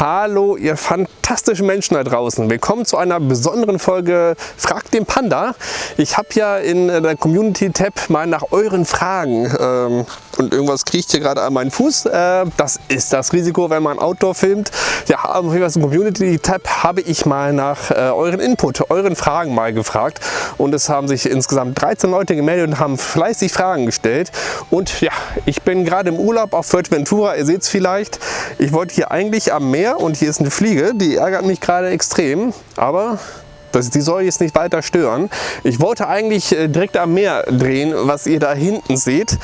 Hallo, ihr fantastischen Menschen da draußen. Willkommen zu einer besonderen Folge Frag den Panda. Ich habe ja in der Community-Tab mal nach euren Fragen ähm, und irgendwas kriecht hier gerade an meinen Fuß. Äh, das ist das Risiko, wenn man Outdoor filmt. Ja, auf jeden Fall im Community-Tab habe ich mal nach äh, euren Input, euren Fragen mal gefragt. Und es haben sich insgesamt 13 Leute gemeldet und haben fleißig Fragen gestellt. Und ja, ich bin gerade im Urlaub auf Fuerteventura, ihr seht es vielleicht. Ich wollte hier eigentlich am Meer und hier ist eine Fliege, die ärgert mich gerade extrem, aber das, die soll jetzt nicht weiter stören. Ich wollte eigentlich äh, direkt am Meer drehen, was ihr da hinten seht.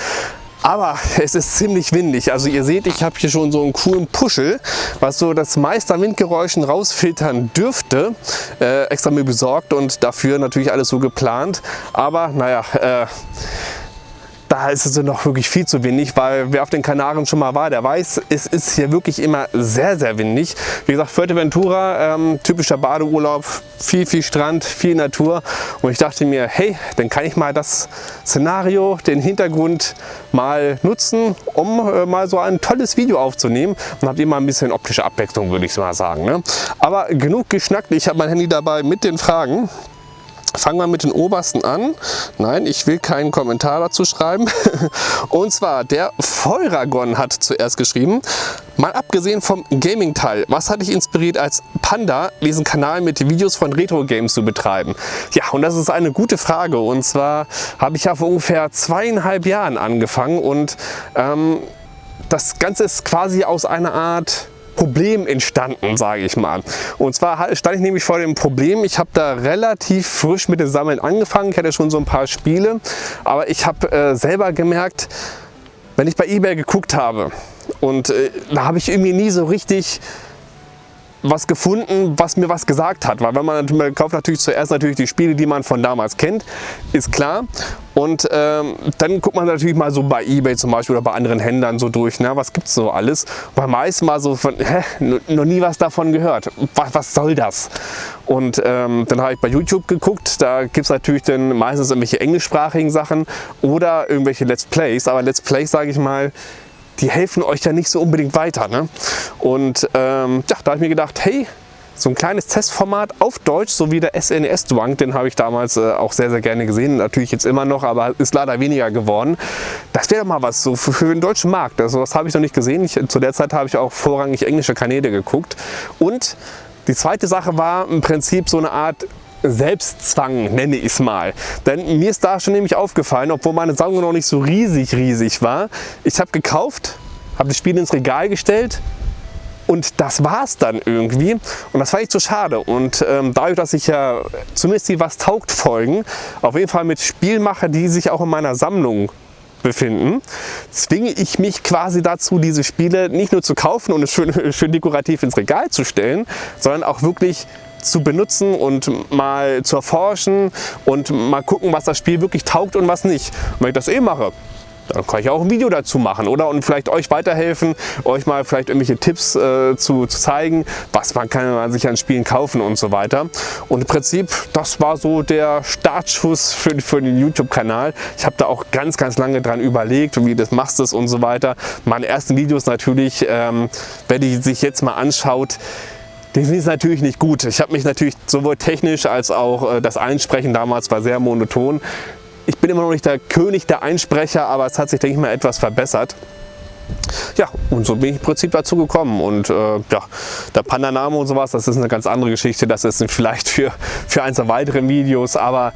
Aber es ist ziemlich windig. Also ihr seht, ich habe hier schon so einen coolen Puschel, was so das meiste an Windgeräuschen rausfiltern dürfte. Äh, extra mir besorgt und dafür natürlich alles so geplant. Aber naja, äh, da ist es noch wirklich viel zu windig, weil wer auf den Kanaren schon mal war, der weiß, es ist hier wirklich immer sehr, sehr windig. Wie gesagt, Fuerteventura, ähm, typischer Badeurlaub, viel, viel Strand, viel Natur und ich dachte mir, hey, dann kann ich mal das Szenario, den Hintergrund mal nutzen, um äh, mal so ein tolles Video aufzunehmen und habt ihr mal ein bisschen optische Abwechslung, würde ich mal sagen. Ne? Aber genug geschnackt, ich habe mein Handy dabei mit den Fragen. Fangen wir mit den obersten an. Nein, ich will keinen Kommentar dazu schreiben. Und zwar der Feuragon hat zuerst geschrieben, mal abgesehen vom Gaming-Teil, was hat dich inspiriert als Panda, diesen Kanal mit Videos von Retro-Games zu betreiben? Ja, und das ist eine gute Frage. Und zwar habe ich ja vor ungefähr zweieinhalb Jahren angefangen und ähm, das Ganze ist quasi aus einer Art Problem entstanden, sage ich mal. Und zwar stand ich nämlich vor dem Problem, ich habe da relativ frisch mit dem Sammeln angefangen, ich hatte schon so ein paar Spiele, aber ich habe äh, selber gemerkt, wenn ich bei eBay geguckt habe und äh, da habe ich irgendwie nie so richtig was gefunden, was mir was gesagt hat. Weil wenn man, man kauft natürlich zuerst natürlich die Spiele, die man von damals kennt, ist klar. Und ähm, dann guckt man natürlich mal so bei Ebay zum Beispiel oder bei anderen Händlern so durch, ne, was gibt es so alles. Beim meisten mal so von, hä, noch nie was davon gehört. Was, was soll das? Und ähm, dann habe ich bei YouTube geguckt, da gibt es natürlich dann meistens irgendwelche englischsprachigen Sachen oder irgendwelche Let's Plays. Aber Let's Plays, sage ich mal, die helfen euch ja nicht so unbedingt weiter. Ne? Und ähm, ja, da habe ich mir gedacht, hey, so ein kleines Testformat auf Deutsch, so wie der sns dwank den habe ich damals äh, auch sehr, sehr gerne gesehen. Natürlich jetzt immer noch, aber ist leider weniger geworden. Das wäre mal was so für, für, den deutschen Markt. Also das habe ich noch nicht gesehen. Ich, zu der Zeit habe ich auch vorrangig englische Kanäle geguckt. Und die zweite Sache war im Prinzip so eine Art Selbstzwang, nenne ich es mal. Denn mir ist da schon nämlich aufgefallen, obwohl meine Sammlung noch nicht so riesig, riesig war. Ich habe gekauft, habe das Spiel ins Regal gestellt und das war es dann irgendwie. Und das war echt so schade. Und ähm, dadurch, dass ich ja zumindest die Was taugt Folgen auf jeden Fall mit Spielen mache, die sich auch in meiner Sammlung befinden, zwinge ich mich quasi dazu, diese Spiele nicht nur zu kaufen und es schön, schön dekorativ ins Regal zu stellen, sondern auch wirklich zu benutzen und mal zu erforschen und mal gucken, was das Spiel wirklich taugt und was nicht. Und wenn ich das eh mache, dann kann ich auch ein Video dazu machen oder und vielleicht euch weiterhelfen, euch mal vielleicht irgendwelche Tipps äh, zu, zu, zeigen, was man kann man sich an Spielen kaufen und so weiter. Und im Prinzip, das war so der Startschuss für, für den YouTube-Kanal. Ich habe da auch ganz, ganz lange dran überlegt, wie das machst du und so weiter. Meine ersten Videos natürlich, ähm, wenn ihr sich jetzt mal anschaut, die sind natürlich nicht gut. Ich habe mich natürlich sowohl technisch als auch äh, das Einsprechen damals war sehr monoton. Ich bin immer noch nicht der König der Einsprecher, aber es hat sich, denke ich mal, etwas verbessert. Ja, und so bin ich im Prinzip dazu gekommen. Und äh, ja, der Panda-Name und sowas, das ist eine ganz andere Geschichte. Das ist vielleicht für, für eins der weiteren Videos, aber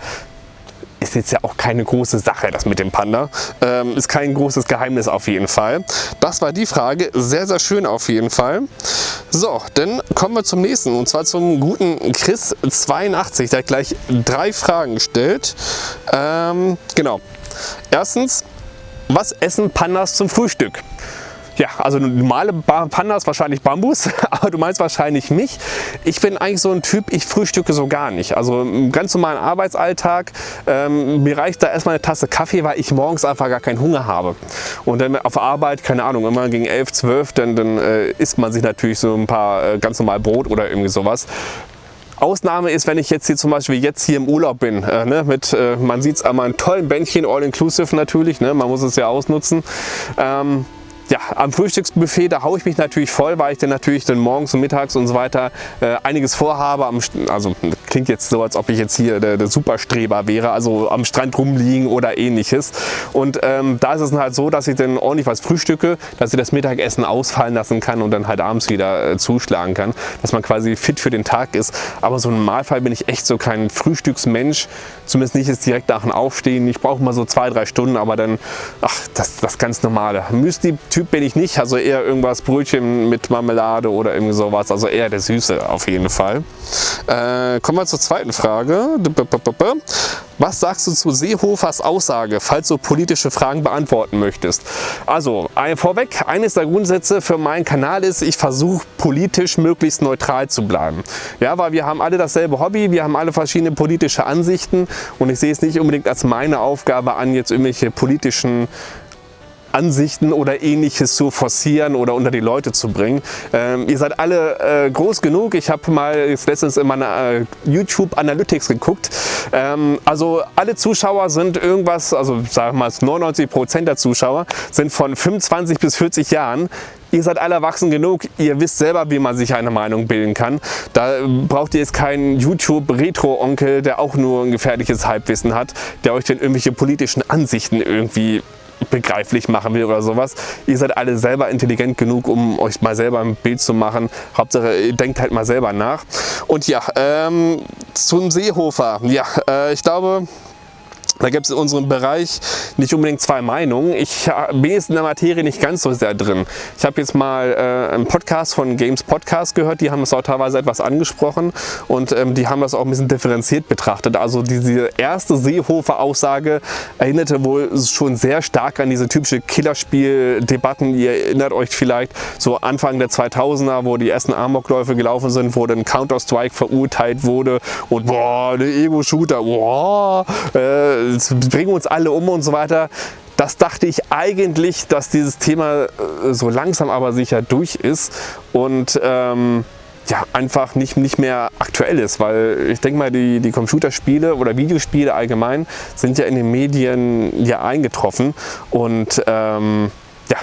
ist jetzt ja auch keine große Sache, das mit dem Panda. Ähm, ist kein großes Geheimnis auf jeden Fall. Das war die Frage. Sehr, sehr schön auf jeden Fall. So, dann kommen wir zum nächsten. Und zwar zum guten Chris82. Der hat gleich drei Fragen gestellt. Ähm, genau. Erstens, was essen Pandas zum Frühstück? Ja, also normale Pandas wahrscheinlich Bambus, aber du meinst wahrscheinlich mich. Ich bin eigentlich so ein Typ, ich frühstücke so gar nicht. Also im ganz normalen Arbeitsalltag, ähm, mir reicht da erstmal eine Tasse Kaffee, weil ich morgens einfach gar keinen Hunger habe. Und dann auf Arbeit, keine Ahnung, immer gegen 11, 12, dann, dann äh, isst man sich natürlich so ein paar äh, ganz normal Brot oder irgendwie sowas. Ausnahme ist, wenn ich jetzt hier zum Beispiel jetzt hier im Urlaub bin, äh, ne, mit, äh, man sieht es einmal einen tollen Bändchen, all inclusive natürlich, ne, man muss es ja ausnutzen. Ähm, ja, am Frühstücksbuffet, da haue ich mich natürlich voll, weil ich dann natürlich dann morgens und mittags und so weiter äh, einiges vorhabe. Am, also klingt jetzt so, als ob ich jetzt hier der, der Superstreber wäre, also am Strand rumliegen oder ähnliches. Und ähm, da ist es dann halt so, dass ich dann ordentlich was frühstücke, dass ich das Mittagessen ausfallen lassen kann und dann halt abends wieder äh, zuschlagen kann, dass man quasi fit für den Tag ist. Aber so im Normalfall bin ich echt so kein Frühstücksmensch, zumindest nicht jetzt direkt nach dem Aufstehen. Ich brauche mal so zwei, drei Stunden, aber dann, ach, das, das ganz normale. Müsli Typ bin ich nicht, also eher irgendwas Brötchen mit Marmelade oder irgendwie sowas, also eher der Süße auf jeden Fall. Äh, kommen wir zur zweiten Frage. Was sagst du zu Seehofers Aussage, falls du politische Fragen beantworten möchtest? Also, vorweg, eines der Grundsätze für meinen Kanal ist, ich versuche politisch möglichst neutral zu bleiben. Ja, weil wir haben alle dasselbe Hobby, wir haben alle verschiedene politische Ansichten und ich sehe es nicht unbedingt als meine Aufgabe an, jetzt irgendwelche politischen Ansichten oder ähnliches zu forcieren oder unter die Leute zu bringen. Ähm, ihr seid alle äh, groß genug. Ich habe mal letztens in meiner äh, YouTube Analytics geguckt. Ähm, also alle Zuschauer sind irgendwas, also sagen wir mal 99 Prozent der Zuschauer sind von 25 bis 40 Jahren. Ihr seid alle erwachsen genug, ihr wisst selber, wie man sich eine Meinung bilden kann. Da braucht ihr jetzt keinen YouTube-Retro-Onkel, der auch nur ein gefährliches Halbwissen hat, der euch dann irgendwelche politischen Ansichten irgendwie begreiflich machen will oder sowas. Ihr seid alle selber intelligent genug, um euch mal selber ein Bild zu machen. Hauptsache, ihr denkt halt mal selber nach. Und ja, ähm, zum Seehofer. Ja, äh, ich glaube, da gibt es in unserem Bereich nicht unbedingt zwei Meinungen. Ich bin jetzt in der Materie nicht ganz so sehr drin. Ich habe jetzt mal äh, einen Podcast von Games Podcast gehört, die haben das auch teilweise etwas angesprochen und ähm, die haben das auch ein bisschen differenziert betrachtet. Also diese erste Seehofer-Aussage erinnerte wohl schon sehr stark an diese typische Killerspiel-Debatten. Ihr erinnert euch vielleicht so Anfang der 2000er, wo die ersten Amokläufe gelaufen sind, wo dann Counter-Strike verurteilt wurde und boah, der Ego-Shooter, boah, äh, bringen uns alle um und so weiter. Das dachte ich eigentlich, dass dieses Thema äh, so langsam aber sicher durch ist und ähm, ja, einfach nicht, nicht mehr aktuell ist, weil ich denke mal, die, die Computerspiele oder Videospiele allgemein sind ja in den Medien ja eingetroffen und ähm, ja,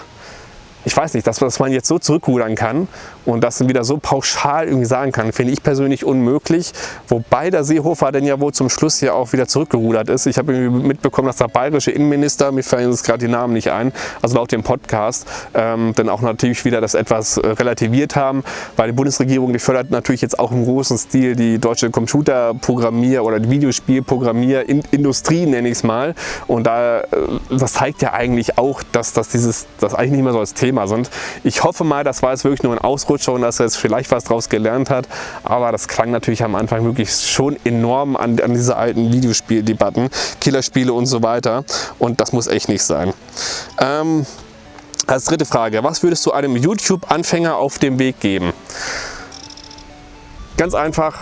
ich weiß nicht, dass, dass man jetzt so zurückrudern kann und das wieder so pauschal irgendwie sagen kann, finde ich persönlich unmöglich. Wobei der Seehofer dann ja wohl zum Schluss ja auch wieder zurückgerudert ist. Ich habe irgendwie mitbekommen, dass der bayerische Innenminister, mir fallen jetzt gerade die Namen nicht ein, also laut dem Podcast, ähm, dann auch natürlich wieder das etwas äh, relativiert haben, weil die Bundesregierung, die fördert natürlich jetzt auch im großen Stil die deutsche Computerprogrammier- oder Videospielprogrammierindustrie, nenne ich es mal. Und da, äh, das zeigt ja eigentlich auch, dass, dass dieses, das eigentlich nicht mehr so das Thema sind. Ich hoffe mal, das war jetzt wirklich nur ein Ausruf Ausrutscher und dass er jetzt vielleicht was daraus gelernt hat. Aber das klang natürlich am Anfang wirklich schon enorm an, an diese alten Videospieldebatten, Killerspiele und so weiter. Und das muss echt nicht sein. Ähm, als dritte Frage, was würdest du einem YouTube-Anfänger auf dem Weg geben? Ganz einfach,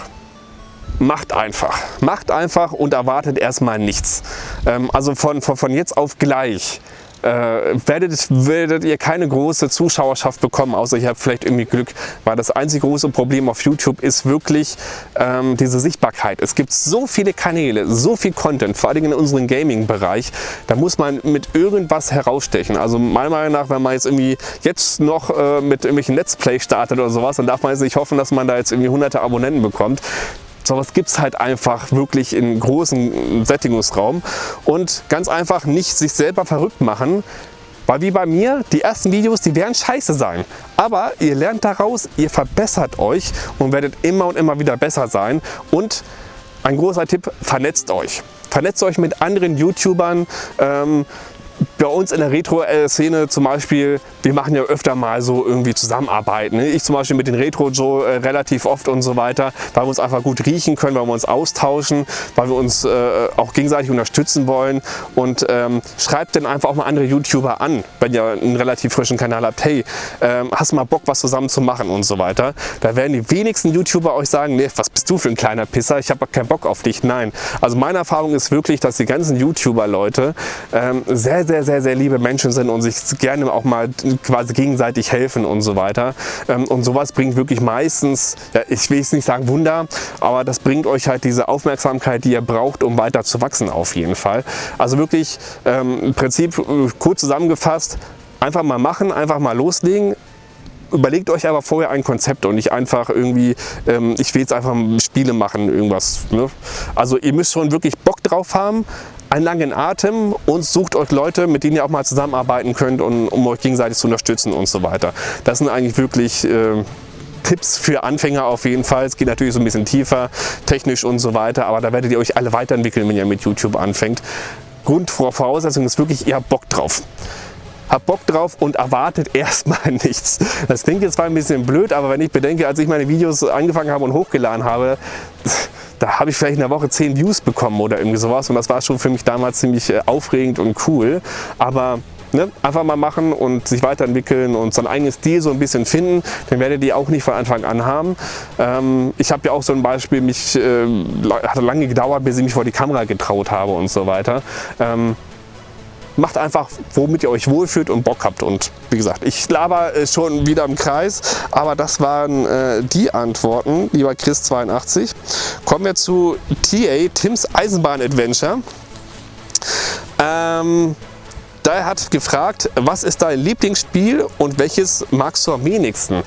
macht einfach. Macht einfach und erwartet erstmal nichts. Ähm, also von, von, von jetzt auf gleich äh, werdet, werdet ihr keine große Zuschauerschaft bekommen, außer ihr habt vielleicht irgendwie Glück, weil das einzige große Problem auf YouTube ist wirklich ähm, diese Sichtbarkeit. Es gibt so viele Kanäle, so viel Content, vor allem in unserem Gaming-Bereich, da muss man mit irgendwas herausstechen. Also meiner Meinung nach, wenn man jetzt irgendwie jetzt noch äh, mit irgendwelchen Let's Play startet oder sowas, dann darf man jetzt nicht hoffen, dass man da jetzt irgendwie hunderte Abonnenten bekommt. Sowas gibt es halt einfach wirklich in großen Sättigungsraum und ganz einfach nicht sich selber verrückt machen, weil wie bei mir, die ersten Videos, die werden scheiße sein. Aber ihr lernt daraus, ihr verbessert euch und werdet immer und immer wieder besser sein. Und ein großer Tipp, vernetzt euch. Vernetzt euch mit anderen YouTubern, ähm, bei uns in der Retro-Szene zum Beispiel, wir machen ja öfter mal so irgendwie Zusammenarbeiten. Ne? Ich zum Beispiel mit den Retro Joe äh, relativ oft und so weiter, weil wir uns einfach gut riechen können, weil wir uns austauschen, weil wir uns äh, auch gegenseitig unterstützen wollen und ähm, schreibt dann einfach auch mal andere YouTuber an, wenn ihr einen relativ frischen Kanal habt, hey, ähm, hast du mal Bock was zusammen zu machen und so weiter. Da werden die wenigsten YouTuber euch sagen, nee, was bist du für ein kleiner Pisser, ich habe keinen Bock auf dich. Nein, also meine Erfahrung ist wirklich, dass die ganzen YouTuber-Leute ähm, sehr, sehr, sehr, sehr liebe Menschen sind und sich gerne auch mal quasi gegenseitig helfen und so weiter. Ähm, und sowas bringt wirklich meistens, ja, ich will jetzt nicht sagen Wunder, aber das bringt euch halt diese Aufmerksamkeit, die ihr braucht, um weiter zu wachsen auf jeden Fall. Also wirklich ähm, im Prinzip äh, kurz zusammengefasst, Einfach mal machen, einfach mal loslegen. Überlegt euch aber vorher ein Konzept und nicht einfach irgendwie, ähm, ich will jetzt einfach Spiele machen, irgendwas. Ne? Also ihr müsst schon wirklich Bock drauf haben, einen langen Atem und sucht euch Leute, mit denen ihr auch mal zusammenarbeiten könnt, und, um euch gegenseitig zu unterstützen und so weiter. Das sind eigentlich wirklich äh, Tipps für Anfänger auf jeden Fall. Es geht natürlich so ein bisschen tiefer, technisch und so weiter, aber da werdet ihr euch alle weiterentwickeln, wenn ihr mit YouTube anfängt. Grundvoraussetzung ist wirklich, ihr habt Bock drauf habt Bock drauf und erwartet erstmal nichts. Das klingt jetzt zwar ein bisschen blöd, aber wenn ich bedenke, als ich meine Videos angefangen habe und hochgeladen habe, da habe ich vielleicht in der Woche 10 Views bekommen oder irgendwie sowas und das war schon für mich damals ziemlich äh, aufregend und cool. Aber Ne? Einfach mal machen und sich weiterentwickeln und sein eigenes Stil so ein bisschen finden, dann werdet ihr auch nicht von Anfang an haben. Ähm, ich habe ja auch so ein Beispiel, mich äh, hat lange gedauert, bis ich mich vor die Kamera getraut habe und so weiter. Ähm, macht einfach, womit ihr euch wohlfühlt und Bock habt. Und wie gesagt, ich laber äh, schon wieder im Kreis, aber das waren äh, die Antworten, lieber Chris82. Kommen wir zu TA, Tims Eisenbahn Adventure. Ähm, der hat gefragt, was ist dein Lieblingsspiel und welches magst du am wenigsten?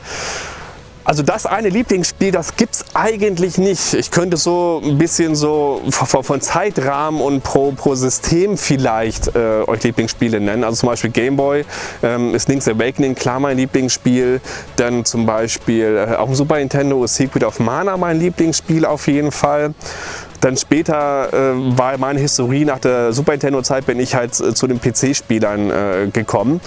Also das eine Lieblingsspiel, das gibt es eigentlich nicht. Ich könnte so ein bisschen so von Zeitrahmen und pro, pro System vielleicht äh, euch Lieblingsspiele nennen. Also zum Beispiel Gameboy ähm, ist Link's Awakening klar mein Lieblingsspiel. Dann zum Beispiel äh, auf dem Super Nintendo ist Secret of Mana mein Lieblingsspiel auf jeden Fall. Dann später äh, war meine Historie nach der Super Nintendo Zeit, bin ich halt äh, zu den PC-Spielern äh, gekommen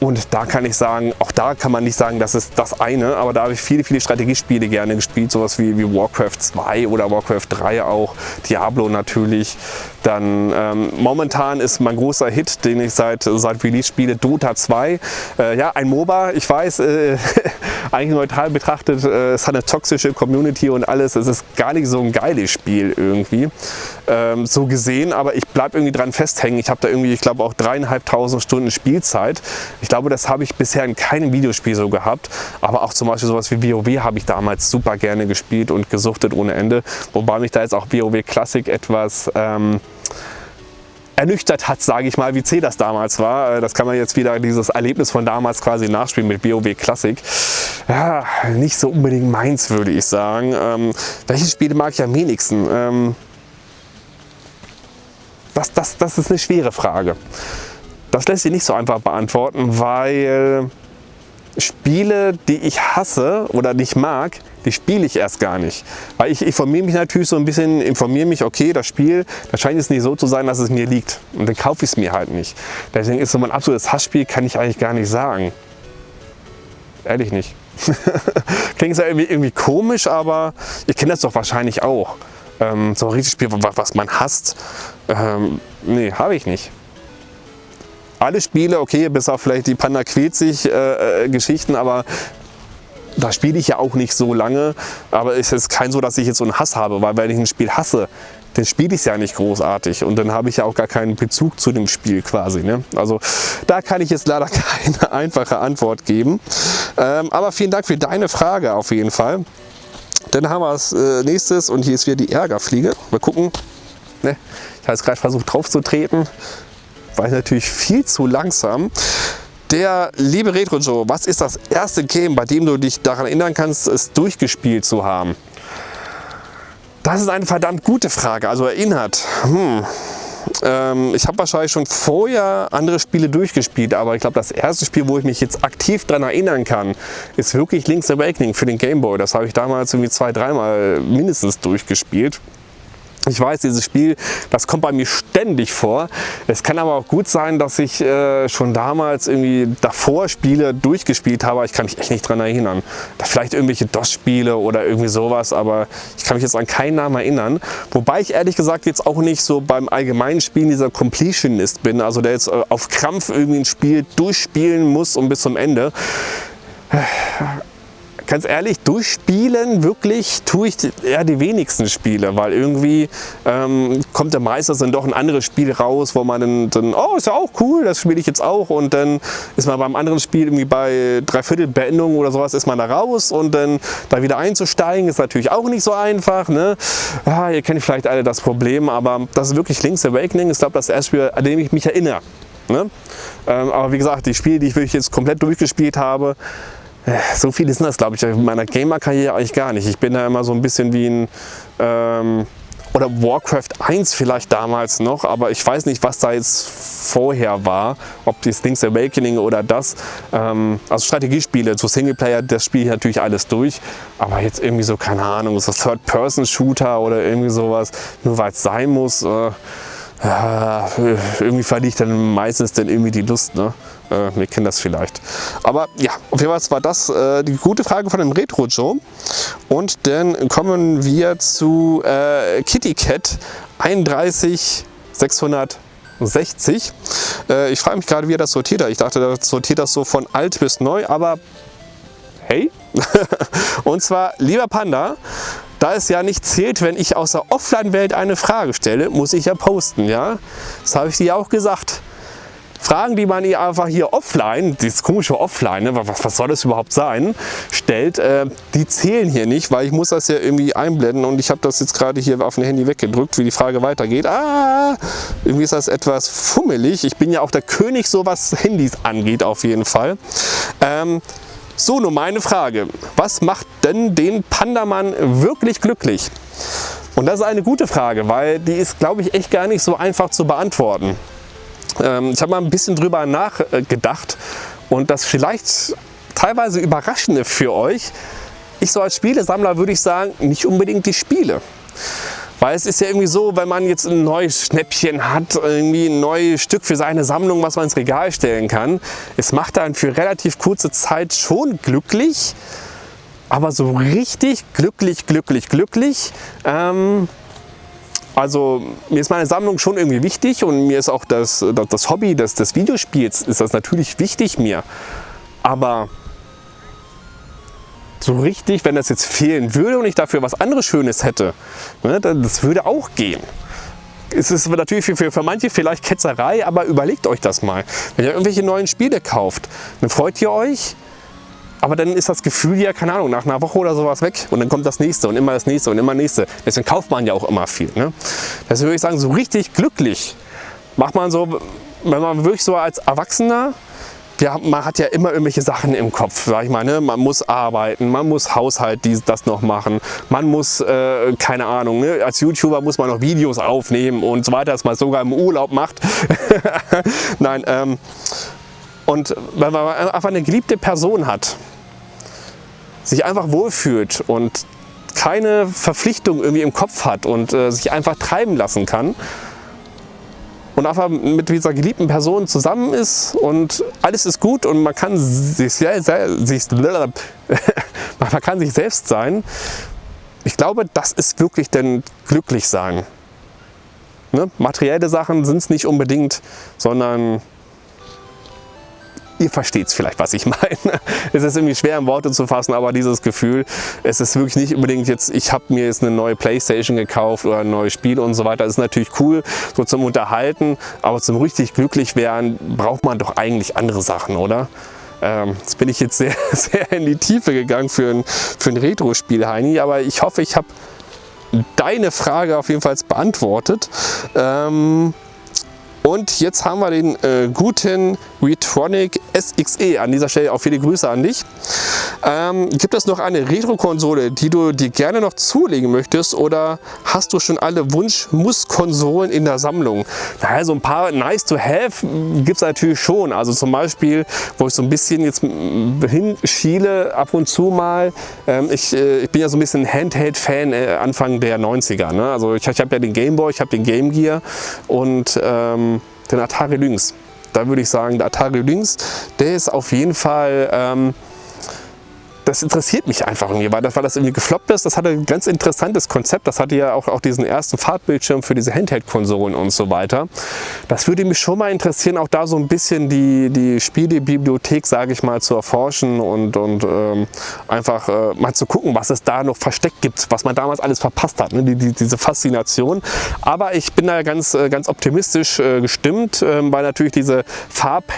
und da kann ich sagen, auch da kann man nicht sagen, das ist das eine, aber da habe ich viele, viele Strategiespiele gerne gespielt, sowas wie, wie Warcraft 2 oder Warcraft 3 auch, Diablo natürlich. Dann ähm, momentan ist mein großer Hit, den ich seit, seit Release spiele, Dota 2. Äh, ja, ein MOBA, ich weiß, äh, eigentlich neutral betrachtet, äh, es hat eine toxische Community und alles. Es ist gar nicht so ein geiles Spiel irgendwie, ähm, so gesehen, aber ich bleibe irgendwie dran festhängen. Ich habe da irgendwie, ich glaube auch dreieinhalbtausend Stunden Spielzeit. Ich glaube, das habe ich bisher in keinem Videospiel so gehabt, aber auch zum Beispiel sowas wie WoW habe ich damals super gerne gespielt und gesuchtet ohne Ende, wobei mich da jetzt auch WoW Classic etwas ähm, ernüchtert hat, sage ich mal, wie zäh das damals war. Äh, das kann man jetzt wieder dieses Erlebnis von damals quasi nachspielen mit WoW Classic. Ja, nicht so unbedingt meins, würde ich sagen. Ähm, welche Spiele mag ich am wenigsten? Ähm, das, das, das ist eine schwere Frage. Das lässt sich nicht so einfach beantworten, weil Spiele, die ich hasse oder nicht mag, die spiele ich erst gar nicht. Weil ich informiere mich natürlich so ein bisschen, informiere mich, okay, das Spiel, da scheint es nicht so zu sein, dass es mir liegt. Und dann kaufe ich es mir halt nicht. Deswegen ist so mein absolutes Hassspiel, kann ich eigentlich gar nicht sagen. Ehrlich nicht. Klingt ja irgendwie, irgendwie, komisch, aber ihr kennt das doch wahrscheinlich auch. Ähm, so ein richtiges Spiel, was man hasst, ähm, nee, habe ich nicht alle Spiele, okay, bis auf vielleicht die Panda quält sich äh, äh, Geschichten, aber da spiele ich ja auch nicht so lange, aber es ist kein so, dass ich jetzt so einen Hass habe, weil wenn ich ein Spiel hasse, dann spiele ich es ja nicht großartig und dann habe ich ja auch gar keinen Bezug zu dem Spiel quasi. Ne? Also da kann ich jetzt leider keine einfache Antwort geben. Ähm, aber vielen Dank für deine Frage auf jeden Fall. Dann haben wir als äh, nächstes und hier ist wieder die Ärgerfliege. Mal gucken. Ne? Ich habe jetzt gerade versucht drauf zu treten war ich natürlich viel zu langsam. Der liebe Retro Joe, was ist das erste Game, bei dem du dich daran erinnern kannst, es durchgespielt zu haben? Das ist eine verdammt gute Frage. Also erinnert. Hm. Ähm, ich habe wahrscheinlich schon vorher andere Spiele durchgespielt, aber ich glaube, das erste Spiel, wo ich mich jetzt aktiv daran erinnern kann, ist wirklich Link's Awakening für den Game Boy. Das habe ich damals irgendwie zwei, dreimal mindestens durchgespielt. Ich weiß, dieses Spiel, das kommt bei mir ständig vor. Es kann aber auch gut sein, dass ich äh, schon damals irgendwie davor Spiele durchgespielt habe, ich kann mich echt nicht daran erinnern. Vielleicht irgendwelche DOS-Spiele oder irgendwie sowas, aber ich kann mich jetzt an keinen Namen erinnern. Wobei ich ehrlich gesagt jetzt auch nicht so beim allgemeinen Spielen dieser Completionist bin, also der jetzt äh, auf Krampf irgendwie ein Spiel durchspielen muss und bis zum Ende ganz ehrlich, durchspielen wirklich tue ich eher die wenigsten Spiele, weil irgendwie ähm, kommt der meistens dann doch ein anderes Spiel raus, wo man dann, dann oh, ist ja auch cool, das spiele ich jetzt auch und dann ist man beim anderen Spiel irgendwie bei Dreiviertel Beendung oder sowas ist man da raus und dann da wieder einzusteigen ist natürlich auch nicht so einfach. Ne? Ja, ihr kennt vielleicht alle das Problem, aber das ist wirklich Link's Awakening, ist glaube das erste Spiel, an dem ich mich erinnere Ne? Ähm, aber wie gesagt, die Spiele, die ich wirklich jetzt komplett durchgespielt habe, so viele sind das, glaube ich, in meiner Gamer-Karriere eigentlich gar nicht. Ich bin da immer so ein bisschen wie ein, ähm, oder Warcraft 1 vielleicht damals noch, aber ich weiß nicht, was da jetzt vorher war, ob die Link's Awakening oder das. Ähm, also Strategiespiele, so Singleplayer, das spiele ich natürlich alles durch, aber jetzt irgendwie so, keine Ahnung, so Third-Person-Shooter oder irgendwie sowas, nur weil es sein muss. Äh, ja, irgendwie verliere ich dann meistens dann irgendwie die Lust. Ne? Äh, wir kennen das vielleicht. Aber ja, auf jeden Fall war das äh, die gute Frage von dem Retro Joe. Und dann kommen wir zu äh, Kitty Cat 31660. Äh, ich frage mich gerade, wie er das sortiert hat. Ich dachte, das sortiert das so von alt bis neu, aber hey. Und zwar, lieber Panda, da es ja nicht zählt, wenn ich aus der Offline-Welt eine Frage stelle, muss ich ja posten, ja? Das habe ich dir auch gesagt. Fragen, die man ihr einfach hier offline, dieses komische Offline, ne, was, was soll das überhaupt sein, stellt, äh, die zählen hier nicht, weil ich muss das ja irgendwie einblenden und ich habe das jetzt gerade hier auf dem Handy weggedrückt, wie die Frage weitergeht. Ah, irgendwie ist das etwas fummelig. Ich bin ja auch der König, so was Handys angeht auf jeden Fall. Ähm, so, nur meine Frage. Was macht denn den Pandamann wirklich glücklich? Und das ist eine gute Frage, weil die ist, glaube ich, echt gar nicht so einfach zu beantworten. Ähm, ich habe mal ein bisschen drüber nachgedacht und das vielleicht teilweise Überraschende für euch. Ich so als Spielesammler würde ich sagen, nicht unbedingt die Spiele. Weil es ist ja irgendwie so, wenn man jetzt ein neues Schnäppchen hat, irgendwie ein neues Stück für seine Sammlung, was man ins Regal stellen kann, es macht dann für relativ kurze Zeit schon glücklich, aber so richtig glücklich, glücklich, glücklich, ähm, also mir ist meine Sammlung schon irgendwie wichtig und mir ist auch das, das Hobby des, des Videospiels ist das natürlich wichtig mir. Aber so richtig, wenn das jetzt fehlen würde und ich dafür was anderes Schönes hätte, ne, das würde auch gehen. Es ist natürlich für, für, für manche vielleicht Ketzerei, aber überlegt euch das mal. Wenn ihr irgendwelche neuen Spiele kauft, dann freut ihr euch, aber dann ist das Gefühl ja, keine Ahnung, nach einer Woche oder sowas weg und dann kommt das nächste und immer das nächste und immer das nächste. Deswegen kauft man ja auch immer viel. Ne? Deswegen würde ich sagen, so richtig glücklich macht man so, wenn man wirklich so als Erwachsener wir, man hat ja immer irgendwelche Sachen im Kopf, sag ich mal, ne? man muss arbeiten, man muss Haushalt dies, das noch machen, man muss, äh, keine Ahnung, ne? als YouTuber muss man noch Videos aufnehmen und so weiter, dass man sogar im Urlaub macht. Nein, ähm, und wenn man einfach eine geliebte Person hat, sich einfach wohlfühlt und keine Verpflichtung irgendwie im Kopf hat und äh, sich einfach treiben lassen kann, und einfach mit dieser geliebten Person zusammen ist und alles ist gut und man kann sich, sich, man kann sich selbst sein. Ich glaube, das ist wirklich denn glücklich sein. Ne? Materielle Sachen sind es nicht unbedingt, sondern ihr versteht es vielleicht, was ich meine. Es ist irgendwie schwer in Worte zu fassen, aber dieses Gefühl, es ist wirklich nicht unbedingt jetzt, ich habe mir jetzt eine neue Playstation gekauft oder ein neues Spiel und so weiter. Das ist natürlich cool, so zum Unterhalten, aber zum richtig glücklich werden braucht man doch eigentlich andere Sachen, oder? Ähm, jetzt bin ich jetzt sehr, sehr in die Tiefe gegangen für ein, für ein Retro-Spiel, Heini, aber ich hoffe, ich habe deine Frage auf jeden Fall beantwortet. Ähm, und jetzt haben wir den äh, guten Retronic SXE. An dieser Stelle auch viele Grüße an dich. Ähm, gibt es noch eine Retro-Konsole, die du dir gerne noch zulegen möchtest oder hast du schon alle Wunsch-Muss-Konsolen in der Sammlung? Naja, so ein paar nice to have gibt es natürlich schon. Also zum Beispiel, wo ich so ein bisschen jetzt hinschiele ab und zu mal. Ähm, ich, äh, ich bin ja so ein bisschen Handheld-Fan äh, Anfang der 90er. Ne? Also ich, ich habe ja den Game Boy, ich habe den Game Gear und ähm, den Atari Lynx. Da würde ich sagen, der Atari Lynx, der ist auf jeden Fall ähm, das interessiert mich einfach irgendwie, weil das, weil das irgendwie gefloppt ist. Das hatte ein ganz interessantes Konzept. Das hatte ja auch, auch diesen ersten Farbbildschirm für diese Handheld-Konsolen und so weiter. Das würde mich schon mal interessieren, auch da so ein bisschen die, die Spielebibliothek, sage ich mal, zu erforschen und, und ähm, einfach äh, mal zu gucken, was es da noch versteckt gibt, was man damals alles verpasst hat, ne? die, die, diese Faszination. Aber ich bin da ganz, äh, ganz optimistisch äh, gestimmt, äh, weil natürlich diese Farb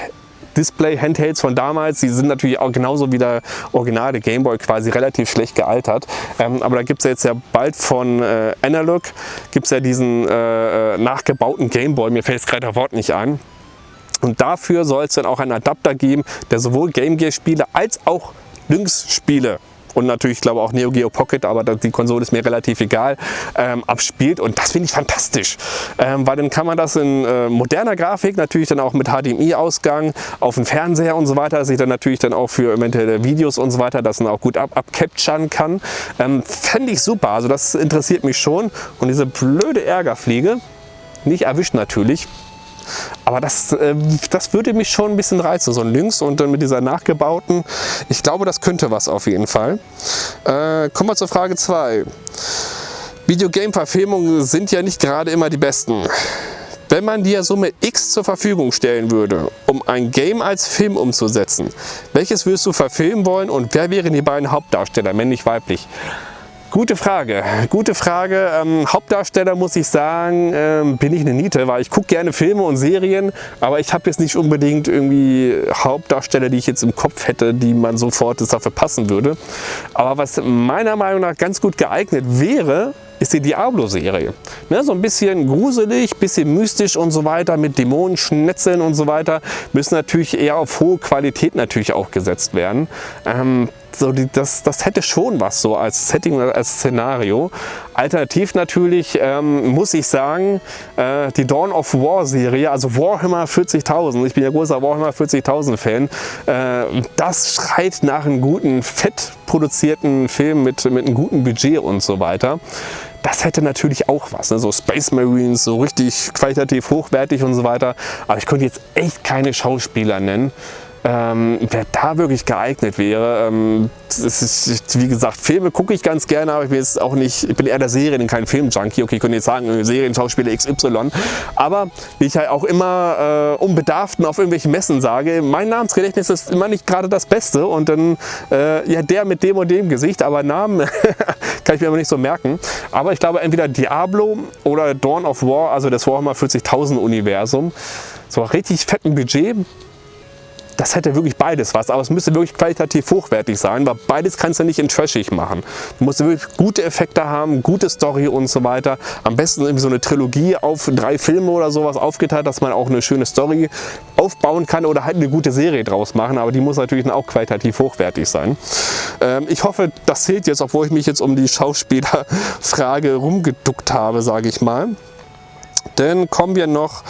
Display-Handhelds von damals, die sind natürlich auch genauso wie der originale Gameboy quasi relativ schlecht gealtert. Ähm, aber da gibt es ja jetzt ja bald von äh, Analog, gibt es ja diesen äh, äh nachgebauten Gameboy, mir fällt jetzt gerade das Wort nicht ein. Und dafür soll es dann auch einen Adapter geben, der sowohl Game Gear Spiele als auch Lynx Spiele und natürlich, ich glaube auch Neo Geo Pocket, aber die Konsole ist mir relativ egal, ähm, abspielt. Und das finde ich fantastisch, ähm, weil dann kann man das in äh, moderner Grafik, natürlich dann auch mit HDMI-Ausgang auf dem Fernseher und so weiter, dass ich dann natürlich dann auch für eventuelle Videos und so weiter das dann auch gut ab abcapturen kann. Ähm, Fände ich super, also das interessiert mich schon. Und diese blöde Ärgerfliege, nicht erwischt natürlich, aber das, äh, das würde mich schon ein bisschen reizen, so ein Lynx und dann mit dieser nachgebauten. Ich glaube, das könnte was auf jeden Fall. Äh, kommen wir zur Frage 2. Videogame-Verfilmungen sind ja nicht gerade immer die besten. Wenn man dir Summe X zur Verfügung stellen würde, um ein Game als Film umzusetzen, welches würdest du verfilmen wollen und wer wären die beiden Hauptdarsteller, männlich-weiblich? Gute Frage, gute Frage. Ähm, Hauptdarsteller muss ich sagen, ähm, bin ich eine Niete, weil ich gucke gerne Filme und Serien, aber ich habe jetzt nicht unbedingt irgendwie Hauptdarsteller, die ich jetzt im Kopf hätte, die man sofort dafür passen würde. Aber was meiner Meinung nach ganz gut geeignet wäre, ist die Diablo-Serie. Ne, so ein bisschen gruselig, bisschen mystisch und so weiter, mit Dämonen, Schnetzeln und so weiter, müssen natürlich eher auf hohe Qualität natürlich auch gesetzt werden. Ähm, so die, das, das hätte schon was so als Setting als Szenario. Alternativ natürlich ähm, muss ich sagen, äh, die Dawn of War Serie, also Warhammer 40.000, ich bin ja großer Warhammer 40.000 Fan, äh, das schreit nach einem guten, fett produzierten Film mit, mit einem guten Budget und so weiter. Das hätte natürlich auch was, ne? so Space Marines, so richtig qualitativ hochwertig und so weiter. Aber ich könnte jetzt echt keine Schauspieler nennen ähm, wer da wirklich geeignet wäre. Ähm, ist, wie gesagt, Filme gucke ich ganz gerne, aber ich bin jetzt auch nicht, ich bin eher der Serien, kein Filmjunkie. Okay, ich könnte jetzt sagen, Serienschauspieler XY. Aber wie ich halt auch immer äh, unbedarften auf irgendwelchen Messen sage, mein Namensgedächtnis ist immer nicht gerade das Beste und dann, äh, ja, der mit dem und dem Gesicht, aber Namen kann ich mir immer nicht so merken. Aber ich glaube, entweder Diablo oder Dawn of War, also das Warhammer 40.000 Universum, so richtig fetten Budget, das hätte wirklich beides was, aber es müsste wirklich qualitativ hochwertig sein, weil beides kannst du nicht in trashig machen. Du musst wirklich gute Effekte haben, gute Story und so weiter. Am besten irgendwie so eine Trilogie auf drei Filme oder sowas aufgeteilt, dass man auch eine schöne Story aufbauen kann oder halt eine gute Serie draus machen, aber die muss natürlich auch qualitativ hochwertig sein. Ähm, ich hoffe, das zählt jetzt, obwohl ich mich jetzt um die Schauspielerfrage rumgeduckt habe, sage ich mal. Dann kommen wir noch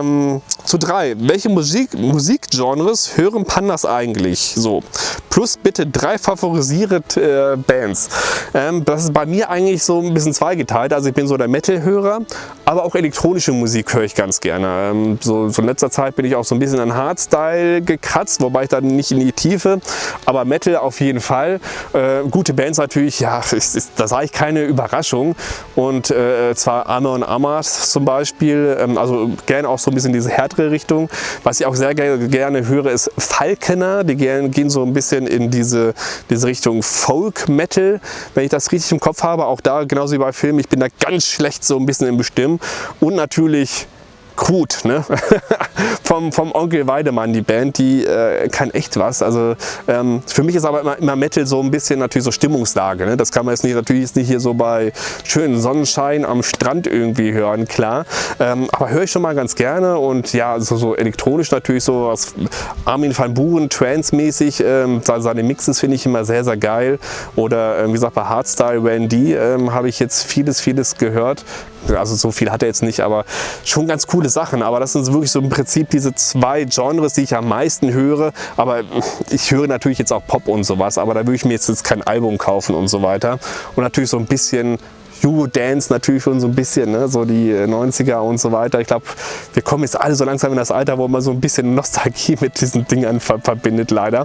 ähm, zu drei. Welche Musik, Musikgenres hören Pandas eigentlich? So. Plus bitte drei favorisierte äh, Bands. Ähm, das ist bei mir eigentlich so ein bisschen zweigeteilt. Also ich bin so der Metal-Hörer, aber auch elektronische Musik höre ich ganz gerne. Ähm, so, so in letzter Zeit bin ich auch so ein bisschen an Hardstyle gekratzt, wobei ich dann nicht in die Tiefe, aber Metal auf jeden Fall. Äh, gute Bands natürlich, ja, ist, ist, da sage ich keine Überraschung. Und äh, zwar Amor und Amas zum Beispiel, ähm, also gerne auch so ein bisschen diese härtere Richtung. Was ich auch sehr gerne höre, ist Falkener. Die gehen so ein bisschen in diese, diese Richtung Folk Metal, wenn ich das richtig im Kopf habe. Auch da, genauso wie bei Filmen, ich bin da ganz schlecht so ein bisschen im Bestimmen. Und natürlich Krut, ne? vom, vom Onkel Weidemann, die Band, die äh, kann echt was. Also ähm, für mich ist aber immer, immer, Metal so ein bisschen natürlich so Stimmungslage. Ne? Das kann man jetzt nicht, natürlich jetzt nicht hier so bei schönen Sonnenschein am Strand irgendwie hören, klar. Ähm, aber höre ich schon mal ganz gerne und ja, so, so elektronisch natürlich so was Armin van Buren, Trance-mäßig, ähm, seine Mixes finde ich immer sehr, sehr geil. Oder ähm, wie gesagt bei Hardstyle Randy ähm, habe ich jetzt vieles, vieles gehört. Also so viel hat er jetzt nicht, aber schon ganz coole Sachen. Aber das sind wirklich so im Prinzip diese zwei Genres, die ich am meisten höre. Aber ich höre natürlich jetzt auch Pop und sowas, aber da würde ich mir jetzt, jetzt kein Album kaufen und so weiter. Und natürlich so ein bisschen Eurodance natürlich schon so ein bisschen, ne? so die 90er und so weiter. Ich glaube, wir kommen jetzt alle so langsam in das Alter, wo man so ein bisschen Nostalgie mit diesen Dingern verbindet, leider.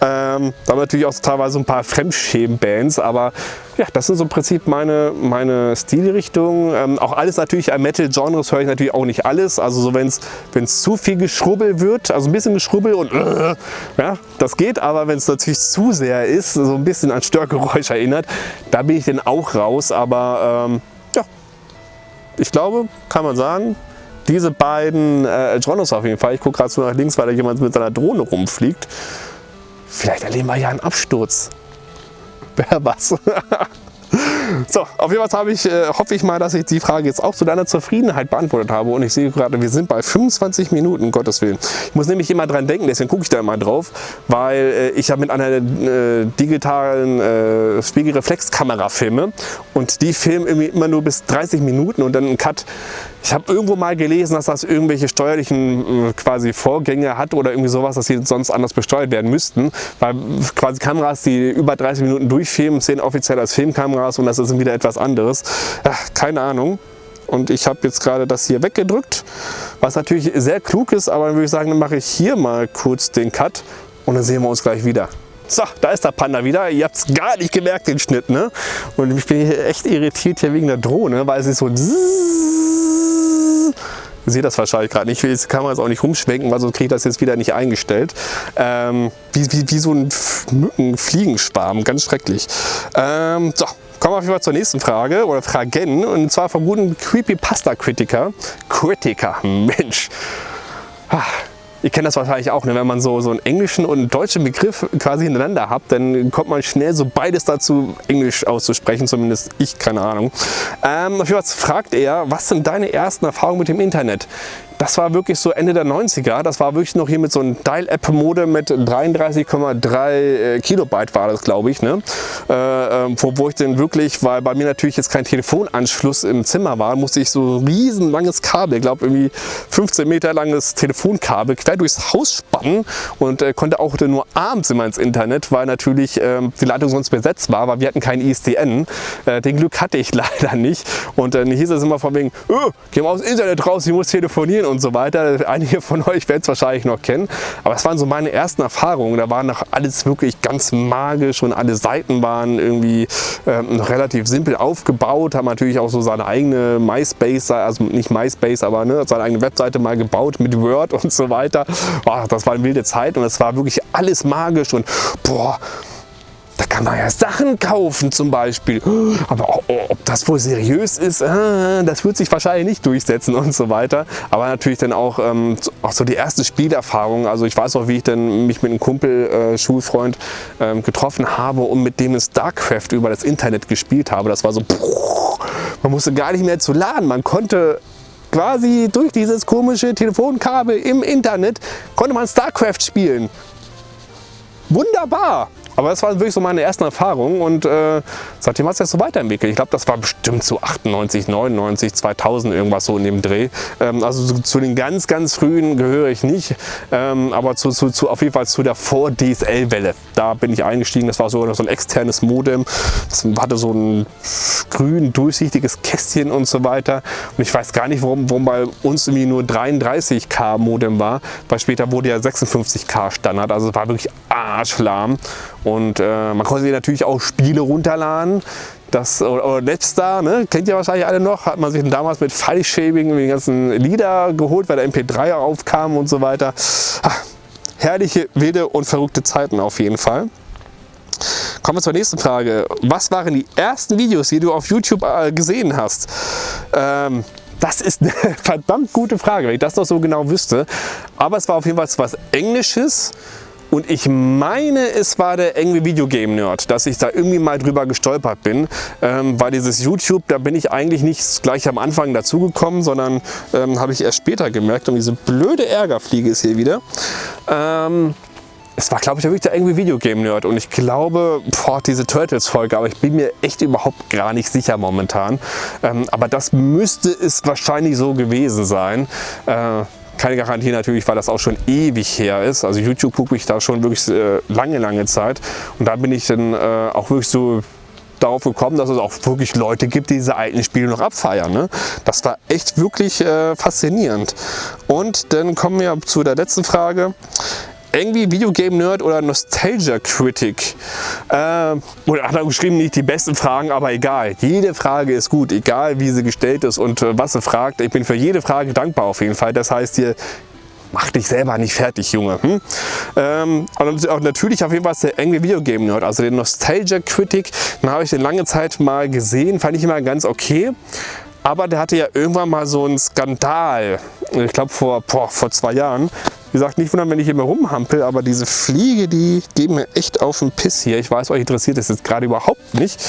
Ähm, da haben natürlich auch teilweise ein paar Fremdschämen-Bands, aber ja, das sind so im Prinzip meine, meine Stilrichtungen. Ähm, auch alles natürlich an Metal-Genres höre ich natürlich auch nicht alles. Also so wenn es zu viel Geschrubbel wird, also ein bisschen Geschrubbel und äh, ja, das geht. Aber wenn es natürlich zu sehr ist, so ein bisschen an Störgeräusch erinnert, da bin ich dann auch raus. Aber ähm, ja, ich glaube, kann man sagen, diese beiden äh, Genres auf jeden Fall. Ich gucke gerade so nach links, weil da jemand mit seiner Drohne rumfliegt. Vielleicht erleben wir ja einen Absturz. Wer was? So, auf jeden Fall ich, äh, hoffe ich mal, dass ich die Frage jetzt auch zu deiner Zufriedenheit beantwortet habe. Und ich sehe gerade, wir sind bei 25 Minuten, Gottes Willen. Ich muss nämlich immer dran denken, deswegen gucke ich da immer drauf, weil äh, ich ja mit einer äh, digitalen äh, Spiegelreflexkamera filme und die filmen immer nur bis 30 Minuten und dann einen Cut. Ich habe irgendwo mal gelesen, dass das irgendwelche steuerlichen äh, quasi Vorgänge hat oder irgendwie sowas, dass sie sonst anders besteuert werden müssten, weil quasi Kameras, die über 30 Minuten durchfilmen, sehen offiziell als Filmkameras und das ist wieder etwas anderes. Ja, keine Ahnung. Und ich habe jetzt gerade das hier weggedrückt, was natürlich sehr klug ist, aber dann würde ich sagen, dann mache ich hier mal kurz den Cut und dann sehen wir uns gleich wieder. So, da ist der Panda wieder. Ihr habt es gar nicht gemerkt, den Schnitt. Ne? Und ich bin hier echt irritiert hier wegen der Drohne, weil sie so Ihr seht das wahrscheinlich gerade nicht. Ich will jetzt die Kamera jetzt auch nicht rumschwenken, weil sonst kriege ich das jetzt wieder nicht eingestellt. Ähm, wie, wie, wie so ein Mückenfliegenschwarm, ganz schrecklich. Ähm, so, kommen wir auf jeden Fall zur nächsten Frage oder Fragen. Und zwar vom guten Creepypasta-Kritiker. Kritiker, Mensch. Ah. Ihr kennt das wahrscheinlich auch, ne? wenn man so, so einen englischen und einen deutschen Begriff quasi hintereinander hat, dann kommt man schnell so beides dazu, Englisch auszusprechen, zumindest ich, keine Ahnung. Ähm, auf jeden Fall fragt er, was sind deine ersten Erfahrungen mit dem Internet? Das war wirklich so Ende der 90er. Das war wirklich noch hier mit so einem Dial-App-Modem mit 33,3 äh, Kilobyte war das, glaube ich. Ne? Äh, äh, wo, wo ich dann wirklich, weil bei mir natürlich jetzt kein Telefonanschluss im Zimmer war, musste ich so ein riesen langes Kabel, ich glaube irgendwie 15 Meter langes Telefonkabel quer durchs Haus spannen und äh, konnte auch nur abends immer ins Internet, weil natürlich ähm, die Leitung sonst besetzt war, weil wir hatten kein ISDN. Äh, den Glück hatte ich leider nicht. Und dann hieß es immer von wegen, oh, geh mal aufs Internet raus, ich muss telefonieren und so weiter. Einige von euch werden es wahrscheinlich noch kennen. Aber es waren so meine ersten Erfahrungen. Da war noch alles wirklich ganz magisch und alle Seiten waren irgendwie ähm, noch relativ simpel aufgebaut. Haben natürlich auch so seine eigene MySpace, also nicht MySpace, aber ne, seine eigene Webseite mal gebaut mit Word und so weiter. Boah, das war eine wilde Zeit und es war wirklich alles magisch und boah, da kann man ja Sachen kaufen zum Beispiel. Aber ob das wohl seriös ist, äh, das wird sich wahrscheinlich nicht durchsetzen und so weiter. Aber natürlich dann auch, ähm, auch so die erste Spielerfahrung. Also ich weiß auch, wie ich dann mich mit einem Kumpel, äh, Schulfreund ähm, getroffen habe und mit dem StarCraft über das Internet gespielt habe. Das war so, man musste gar nicht mehr zu laden. Man konnte quasi durch dieses komische Telefonkabel im Internet, konnte man StarCraft spielen. Wunderbar! Aber das waren wirklich so meine ersten Erfahrungen und äh, seitdem hat es sich so weiterentwickelt. Ich glaube, das war bestimmt so 98, 99, 2000 irgendwas so in dem Dreh. Ähm, also zu, zu, den ganz, ganz frühen gehöre ich nicht, ähm, aber zu, zu, zu, auf jeden Fall zu der Vor-DSL-Welle. Da bin ich eingestiegen. Das war so, so ein externes Modem. Das hatte so ein grün durchsichtiges Kästchen und so weiter. Und ich weiß gar nicht, warum, warum bei uns irgendwie nur 33K Modem war, weil später wurde ja 56K Standard. Also es war wirklich arschlahm. Und äh, man konnte sich natürlich auch Spiele runterladen. Das, oder, oder Netstar, ne? kennt ihr wahrscheinlich alle noch, hat man sich damals mit File-Shaving die ganzen Lieder geholt, weil der MP3 aufkam und so weiter. Ach, herrliche, wilde und verrückte Zeiten auf jeden Fall. Kommen wir zur nächsten Frage. Was waren die ersten Videos, die du auf YouTube äh, gesehen hast? Ähm, das ist eine verdammt gute Frage, wenn ich das noch so genau wüsste. Aber es war auf jeden Fall was Englisches und ich meine, es war der Angry Video Game Nerd, dass ich da irgendwie mal drüber gestolpert bin. Ähm, weil dieses YouTube, da bin ich eigentlich nicht gleich am Anfang dazugekommen, sondern ähm, habe ich erst später gemerkt. Und diese blöde Ärgerfliege ist hier wieder. Ähm, es war, glaube ich, wirklich der Angry Video Game Nerd und ich glaube, boah, diese Turtles-Folge, aber ich bin mir echt überhaupt gar nicht sicher momentan. Ähm, aber das müsste es wahrscheinlich so gewesen sein. Äh, keine Garantie natürlich, weil das auch schon ewig her ist. Also YouTube gucke ich da schon wirklich äh, lange, lange Zeit. Und da bin ich dann äh, auch wirklich so darauf gekommen, dass es auch wirklich Leute gibt, die diese alten Spiele noch abfeiern. Ne? Das war echt wirklich äh, faszinierend. Und dann kommen wir zu der letzten Frage irgendwie Videogame Nerd oder Nostalgia Critic. Äh, oder hat er geschrieben, nicht die besten Fragen, aber egal. Jede Frage ist gut, egal wie sie gestellt ist und äh, was sie fragt. Ich bin für jede Frage dankbar auf jeden Fall. Das heißt hier, mach dich selber nicht fertig, Junge. Hm? Ähm, und auch natürlich auf jeden Fall der Angry Video Game Nerd, also den Nostalgia Critic. Den habe ich den lange Zeit mal gesehen, fand ich immer ganz okay. Aber der hatte ja irgendwann mal so einen Skandal, ich glaube vor, vor zwei Jahren, wie gesagt, nicht wundern, wenn ich hier mal rumhampel, aber diese Fliege, die geben mir echt auf den Piss hier. Ich weiß, euch interessiert das jetzt gerade überhaupt nicht.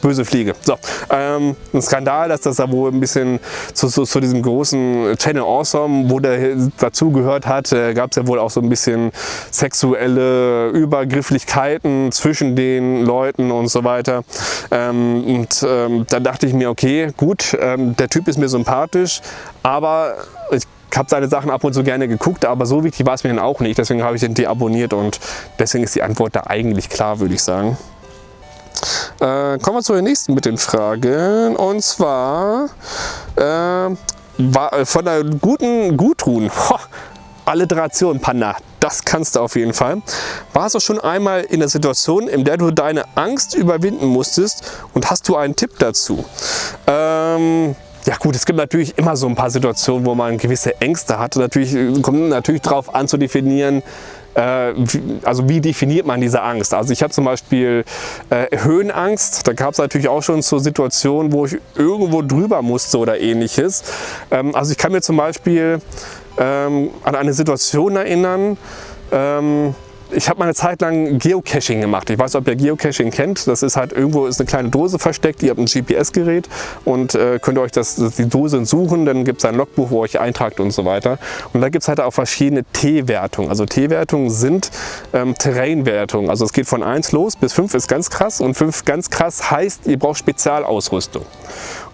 böse Fliege. So, ähm, ein Skandal, dass das da wohl ein bisschen zu, zu, zu diesem großen Channel Awesome, wo der dazugehört hat, äh, gab es ja wohl auch so ein bisschen sexuelle Übergrifflichkeiten zwischen den Leuten und so weiter. Ähm, und ähm, da dachte ich mir, okay, gut, ähm, der Typ ist mir sympathisch, aber ich habe seine Sachen ab und zu gerne geguckt, aber so wichtig war es mir dann auch nicht. Deswegen habe ich den deabonniert und deswegen ist die Antwort da eigentlich klar, würde ich sagen. Äh, kommen wir zu der nächsten mit den Fragen. Und zwar äh, äh, von der guten Gudrun. Alliteration, Panda, das kannst du auf jeden Fall. Warst du schon einmal in der Situation, in der du deine Angst überwinden musstest und hast du einen Tipp dazu? Ähm, ja gut, es gibt natürlich immer so ein paar Situationen, wo man gewisse Ängste hat. Natürlich kommt natürlich darauf an zu definieren, äh, also wie definiert man diese Angst? Also ich habe zum Beispiel äh, Höhenangst, da gab es natürlich auch schon so Situationen, wo ich irgendwo drüber musste oder ähnliches. Ähm, also ich kann mir zum Beispiel ähm, an eine Situation erinnern, ähm, ich habe mal eine Zeit lang Geocaching gemacht. Ich weiß ob ihr Geocaching kennt. Das ist halt irgendwo ist eine kleine Dose versteckt. Ihr habt ein GPS-Gerät und äh, könnt euch das, die Dose suchen. Dann gibt es ein Logbuch, wo ihr euch eintragt und so weiter. Und da gibt es halt auch verschiedene T-Wertungen. Also T-Wertungen sind ähm, Terrain-Wertungen. Also es geht von 1 los bis 5 ist ganz krass. Und 5 ganz krass heißt, ihr braucht Spezialausrüstung.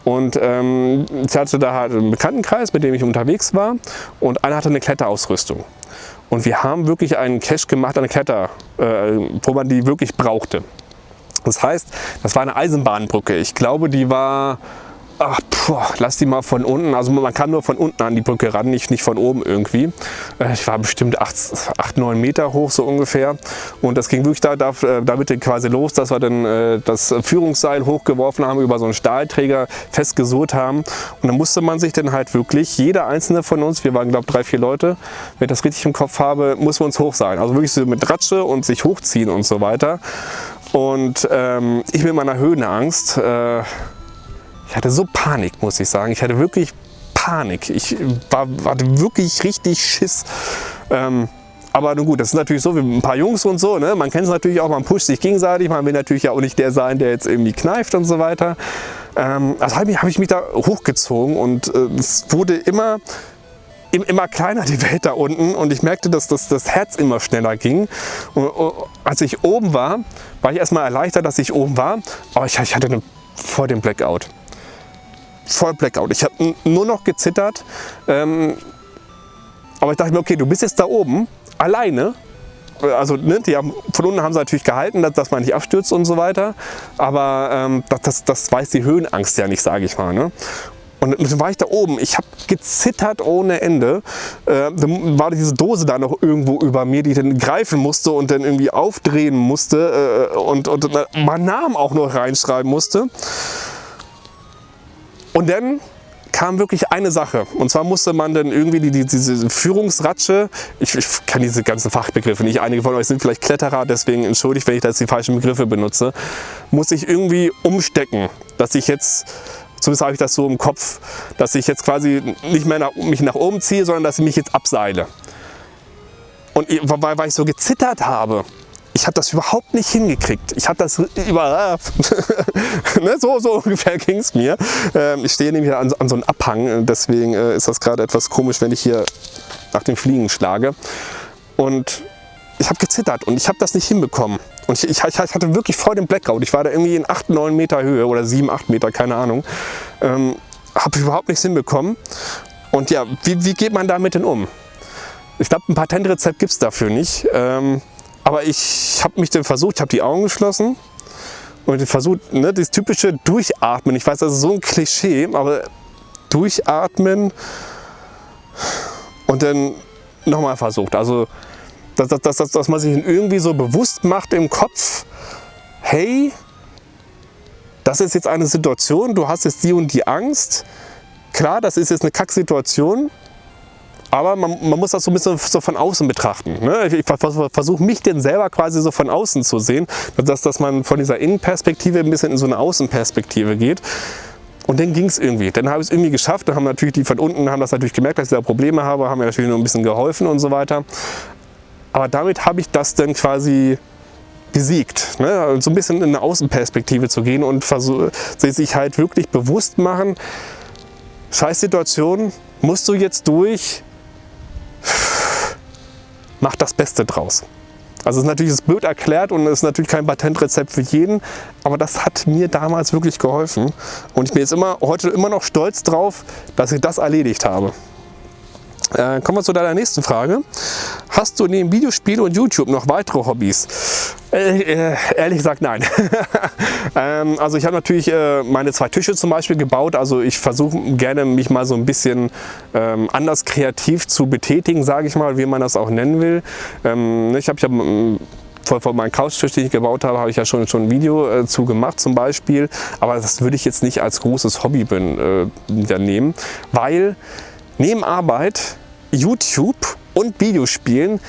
Und ähm, ich hatte da halt einen Bekanntenkreis, mit dem ich unterwegs war. Und einer hatte eine Kletterausrüstung. Und wir haben wirklich einen Cache gemacht, eine Kletter, äh, wo man die wirklich brauchte. Das heißt, das war eine Eisenbahnbrücke. Ich glaube, die war Ach, boah, lass die mal von unten. Also man kann nur von unten an die Brücke ran, nicht, nicht von oben irgendwie. Äh, ich war bestimmt 8, 9 Meter hoch so ungefähr. Und das ging wirklich da, da, äh, damit quasi los, dass wir dann äh, das Führungsseil hochgeworfen haben, über so einen Stahlträger festgesurrt haben. Und dann musste man sich dann halt wirklich, jeder einzelne von uns, wir waren glaube ich drei, vier Leute, wenn ich das richtig im Kopf habe, muss man uns hoch sein. Also wirklich so mit Ratsche und sich hochziehen und so weiter. Und ähm, ich mit meiner Höhenangst, äh, ich hatte so Panik, muss ich sagen. Ich hatte wirklich Panik. Ich war, hatte wirklich richtig Schiss. Ähm, aber nun gut, das ist natürlich so wie ein paar Jungs und so. Ne? Man kennt es natürlich auch, man pusht sich gegenseitig. Man will natürlich auch nicht der sein, der jetzt irgendwie kneift und so weiter. Ähm, also habe ich mich da hochgezogen und äh, es wurde immer immer kleiner die Welt da unten und ich merkte, dass das, das Herz immer schneller ging. Und, und, als ich oben war, war ich erstmal erleichtert, dass ich oben war, aber ich, ich hatte eine, vor dem Blackout voll Blackout. Ich habe nur noch gezittert. Ähm, aber ich dachte mir, okay, du bist jetzt da oben, alleine. Also ne, die haben, von unten haben sie natürlich gehalten, dass, dass man nicht abstürzt und so weiter. Aber ähm, das, das, weiß die Höhenangst ja nicht, sage ich mal. Ne? Und dann war ich da oben, ich habe gezittert ohne Ende. Äh, dann war diese Dose da noch irgendwo über mir, die ich dann greifen musste und dann irgendwie aufdrehen musste äh, und, und, und meinen Namen auch noch reinschreiben musste. Und dann kam wirklich eine Sache. Und zwar musste man dann irgendwie die, die, diese Führungsratsche, ich, ich kann diese ganzen Fachbegriffe nicht, einige von euch sind vielleicht Kletterer, deswegen entschuldigt, wenn ich da jetzt die falschen Begriffe benutze, muss ich irgendwie umstecken, dass ich jetzt, zumindest habe ich das so im Kopf, dass ich jetzt quasi nicht mehr nach, mich nach oben ziehe, sondern dass ich mich jetzt abseile. Und weil, weil ich so gezittert habe, ich habe das überhaupt nicht hingekriegt. Ich habe das über... ne, so, so ungefähr ging es mir. Ähm, ich stehe nämlich an, an so einem Abhang, deswegen äh, ist das gerade etwas komisch, wenn ich hier nach den Fliegen schlage. Und ich habe gezittert und ich habe das nicht hinbekommen. Und ich, ich, ich, hatte wirklich voll den Blackout. Ich war da irgendwie in 8, 9 Meter Höhe oder 7, 8 Meter, keine Ahnung. Ähm, habe überhaupt nichts hinbekommen. Und ja, wie, wie geht man damit denn um? Ich glaube, ein Patentrezept gibt es dafür nicht. Ähm, aber ich habe mich dann versucht, ich habe die Augen geschlossen und versucht, ne, das typische Durchatmen. Ich weiß, das ist so ein Klischee, aber Durchatmen und dann nochmal versucht. Also, dass, dass, dass, dass man sich irgendwie so bewusst macht im Kopf, hey, das ist jetzt eine Situation, du hast jetzt die und die Angst. Klar, das ist jetzt eine Kacksituation, aber man, man, muss das so ein bisschen so von außen betrachten. Ne? Ich, versuche mich denn selber quasi so von außen zu sehen, dass, dass man von dieser Innenperspektive ein bisschen in so eine Außenperspektive geht. Und dann ging es irgendwie. Dann habe ich es irgendwie geschafft. Dann haben natürlich die von unten haben das natürlich gemerkt, dass ich da Probleme habe, haben mir natürlich nur ein bisschen geholfen und so weiter. Aber damit habe ich das dann quasi besiegt. Ne? So ein bisschen in eine Außenperspektive zu gehen und sich halt wirklich bewusst machen, scheiß Situation, musst du jetzt durch, mach das Beste draus. Also es ist natürlich blöd erklärt und es ist natürlich kein Patentrezept für jeden, aber das hat mir damals wirklich geholfen und ich bin jetzt immer, heute immer noch stolz drauf, dass ich das erledigt habe. Äh, kommen wir zu deiner nächsten Frage. Hast du neben Videospiele und YouTube noch weitere Hobbys? Äh, äh, ehrlich gesagt nein. ähm, also ich habe natürlich äh, meine zwei Tische zum Beispiel gebaut. Also ich versuche gerne mich mal so ein bisschen ähm, anders kreativ zu betätigen, sage ich mal, wie man das auch nennen will. Ähm, ich habe ich hab, ähm, vor, vor meinem Couchtisch, den ich gebaut habe, habe ich ja schon, schon ein Video äh, zu gemacht zum Beispiel. Aber das würde ich jetzt nicht als großes Hobby bin, äh, nehmen, weil neben Arbeit YouTube und Videospielen,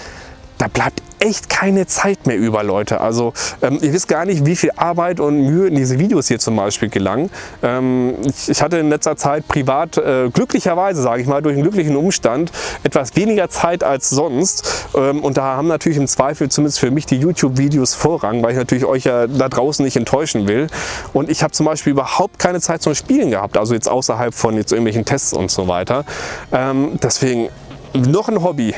da bleibt echt keine Zeit mehr über, Leute. Also ähm, ihr wisst gar nicht, wie viel Arbeit und Mühe in diese Videos hier zum Beispiel gelang. Ähm, ich, ich, hatte in letzter Zeit privat, äh, glücklicherweise sage ich mal, durch einen glücklichen Umstand, etwas weniger Zeit als sonst. Ähm, und da haben natürlich im Zweifel zumindest für mich die YouTube-Videos Vorrang, weil ich natürlich euch ja da draußen nicht enttäuschen will. Und ich habe zum Beispiel überhaupt keine Zeit zum Spielen gehabt, also jetzt außerhalb von jetzt irgendwelchen Tests und so weiter. Ähm, deswegen noch ein Hobby,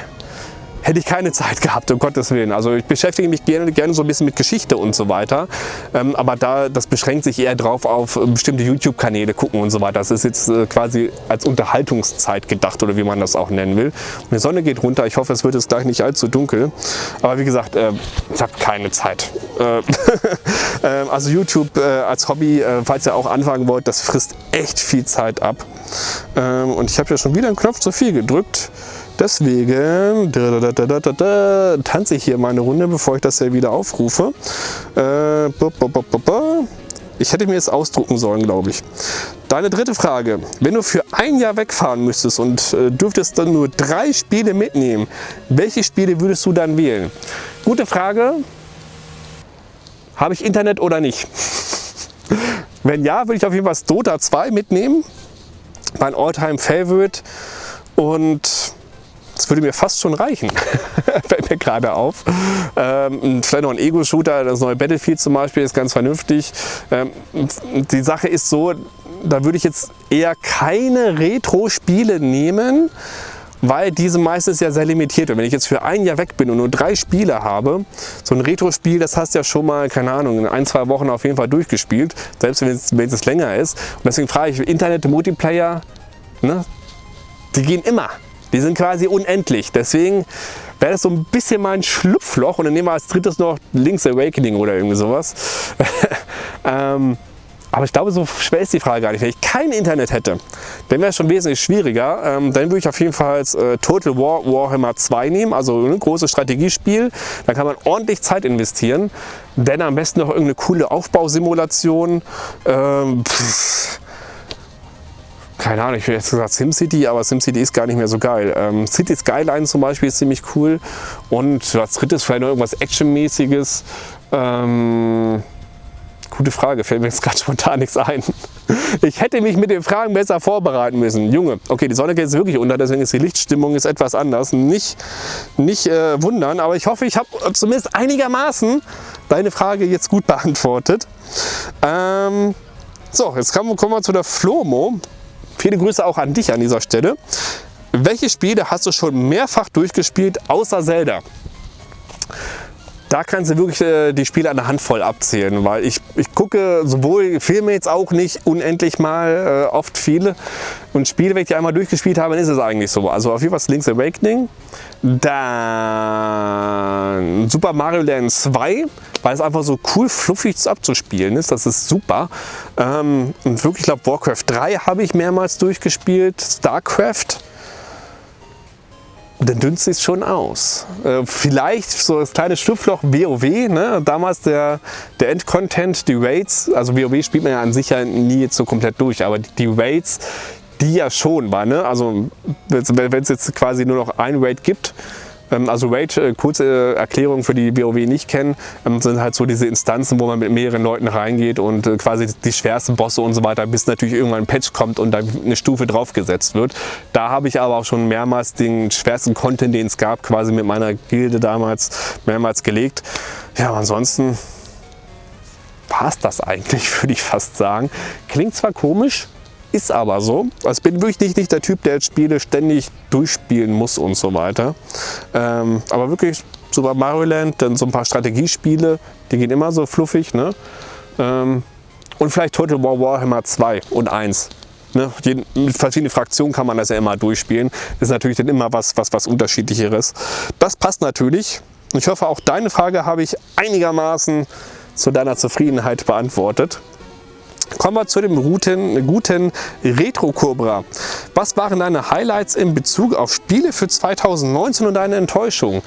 hätte ich keine Zeit gehabt, um Gottes Willen. Also ich beschäftige mich gerne, gerne so ein bisschen mit Geschichte und so weiter. Ähm, aber da, das beschränkt sich eher drauf auf äh, bestimmte YouTube-Kanäle gucken und so weiter. Das ist jetzt äh, quasi als Unterhaltungszeit gedacht oder wie man das auch nennen will. Die Sonne geht runter. Ich hoffe, es wird jetzt gleich nicht allzu dunkel. Aber wie gesagt, äh, ich habe keine Zeit. Äh, ähm, also YouTube äh, als Hobby, äh, falls ihr auch anfangen wollt, das frisst echt viel Zeit ab. Ähm, und ich habe ja schon wieder einen Knopf zu viel gedrückt. Deswegen tanze ich hier meine Runde, bevor ich das hier wieder aufrufe. Äh, ich hätte mir es ausdrucken sollen, glaube ich. Deine dritte Frage. Wenn du für ein Jahr wegfahren müsstest und äh, dürftest dann nur drei Spiele mitnehmen, welche Spiele würdest du dann wählen? Gute Frage. Habe ich Internet oder nicht? Wenn ja, würde ich auf jeden Fall Dota 2 mitnehmen. Mein Alltime Favorite. Und das würde mir fast schon reichen, fällt mir gerade auf. Ähm, vielleicht noch ein Ego-Shooter, das neue Battlefield zum Beispiel ist ganz vernünftig. Ähm, die Sache ist so, da würde ich jetzt eher keine Retro-Spiele nehmen, weil diese meistens ja sehr limitiert sind. Wenn ich jetzt für ein Jahr weg bin und nur drei Spiele habe, so ein Retro-Spiel, das hast du ja schon mal, keine Ahnung, in ein, zwei Wochen auf jeden Fall durchgespielt, selbst wenn es, wenn es länger ist. Und deswegen frage ich, Internet-Multiplayer, ne, die gehen immer. Die sind quasi unendlich. Deswegen wäre das so ein bisschen mein Schlupfloch. Und dann nehmen wir als drittes noch Link's Awakening oder irgendwie sowas. ähm, aber ich glaube, so schwer ist die Frage gar nicht. Wenn ich kein Internet hätte, dann wäre es schon wesentlich schwieriger. Ähm, dann würde ich auf jeden Fall äh, Total War Warhammer 2 nehmen, also ein großes Strategiespiel. Da kann man ordentlich Zeit investieren. Denn am besten noch irgendeine coole Aufbausimulation. Ähm, pff, keine Ahnung, ich hätte jetzt gesagt SimCity, aber SimCity ist gar nicht mehr so geil. Ähm, City Skyline zum Beispiel ist ziemlich cool und als drittes vielleicht noch irgendwas Actionmäßiges. Ähm, gute Frage, fällt mir jetzt gerade spontan nichts ein. Ich hätte mich mit den Fragen besser vorbereiten müssen. Junge, okay, die Sonne geht jetzt wirklich unter, deswegen ist die Lichtstimmung ist etwas anders. Nicht, nicht äh, wundern, aber ich hoffe, ich habe zumindest einigermaßen deine Frage jetzt gut beantwortet. Ähm, so, jetzt kommen wir zu der Flomo. Viele Grüße auch an dich an dieser Stelle. Welche Spiele hast du schon mehrfach durchgespielt, außer Zelda? Da kannst du wirklich äh, die Spiele an der Handvoll abzählen, weil ich, ich gucke sowohl Filme jetzt auch nicht unendlich mal, äh, oft viele. Und Spiele, wenn ich die einmal durchgespielt habe, dann ist es eigentlich so. Also auf jeden Fall Link's Awakening, dann Super Mario Land 2, weil es einfach so cool fluffig abzuspielen ist. Das ist super. Ähm, und wirklich, ich glaube, Warcraft 3 habe ich mehrmals durchgespielt. StarCraft dann dünnt es schon aus. Äh, vielleicht so das kleine Schlupfloch WoW, ne? damals der, der Endcontent, die Raids, also WoW spielt man ja an sich ja nie jetzt so komplett durch, aber die, Raids, die ja schon war, ne? also wenn es jetzt quasi nur noch ein Raid gibt, also Raid, äh, kurze Erklärung für die WoW nicht kennen, ähm, sind halt so diese Instanzen, wo man mit mehreren Leuten reingeht und äh, quasi die schwersten Bosse und so weiter, bis natürlich irgendwann ein Patch kommt und da eine Stufe draufgesetzt wird. Da habe ich aber auch schon mehrmals den schwersten Content, den es gab, quasi mit meiner Gilde damals mehrmals gelegt. Ja, ansonsten war es das eigentlich, würde ich fast sagen. Klingt zwar komisch, ist aber so. Also bin wirklich nicht der Typ, der Spiele ständig durchspielen muss und so weiter. Ähm, aber wirklich Super Mario Land, dann so ein paar Strategiespiele, die gehen immer so fluffig. Ne? Ähm, und vielleicht Total War Warhammer 2 und 1. Ne? Mit verschiedenen Fraktionen kann man das ja immer durchspielen. Ist natürlich dann immer was, was, was unterschiedlicheres. Das passt natürlich. Ich hoffe, auch deine Frage habe ich einigermaßen zu deiner Zufriedenheit beantwortet. Kommen wir zu dem guten, guten Retro Cobra. Was waren deine Highlights in Bezug auf Spiele für 2019 und deine Enttäuschung?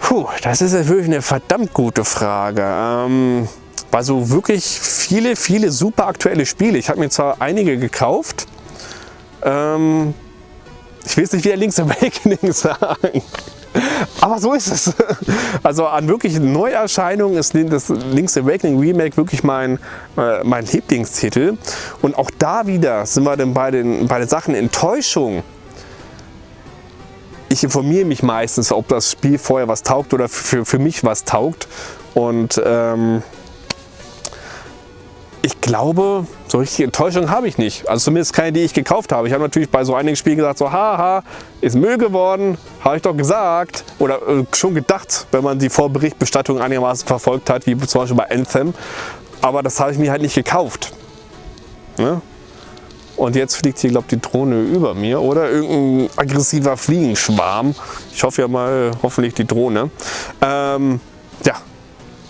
Puh, das ist wirklich eine verdammt gute Frage. Ähm, also wirklich viele, viele super aktuelle Spiele. Ich habe mir zwar einige gekauft. Ähm, ich will es nicht wieder Link's Awakening sagen. Aber so ist es. Also an wirklichen Neuerscheinungen ist das Link's Awakening Remake wirklich mein, äh, mein Lieblingstitel. Und auch da wieder sind wir dann bei den, bei den Sachen Enttäuschung. Ich informiere mich meistens, ob das Spiel vorher was taugt oder für, für mich was taugt. Und ähm, glaube, so richtige Enttäuschung habe ich nicht. Also zumindest keine, die ich gekauft habe. Ich habe natürlich bei so einigen Spielen gesagt, so haha, ist Müll geworden, habe ich doch gesagt. Oder äh, schon gedacht, wenn man die Vorberichtbestattung einigermaßen verfolgt hat, wie zum Beispiel bei Anthem. Aber das habe ich mir halt nicht gekauft. Ne? Und jetzt fliegt hier, glaube ich, die Drohne über mir oder irgendein aggressiver Fliegenschwarm. Ich hoffe ja mal, hoffentlich die Drohne. Ähm, ja,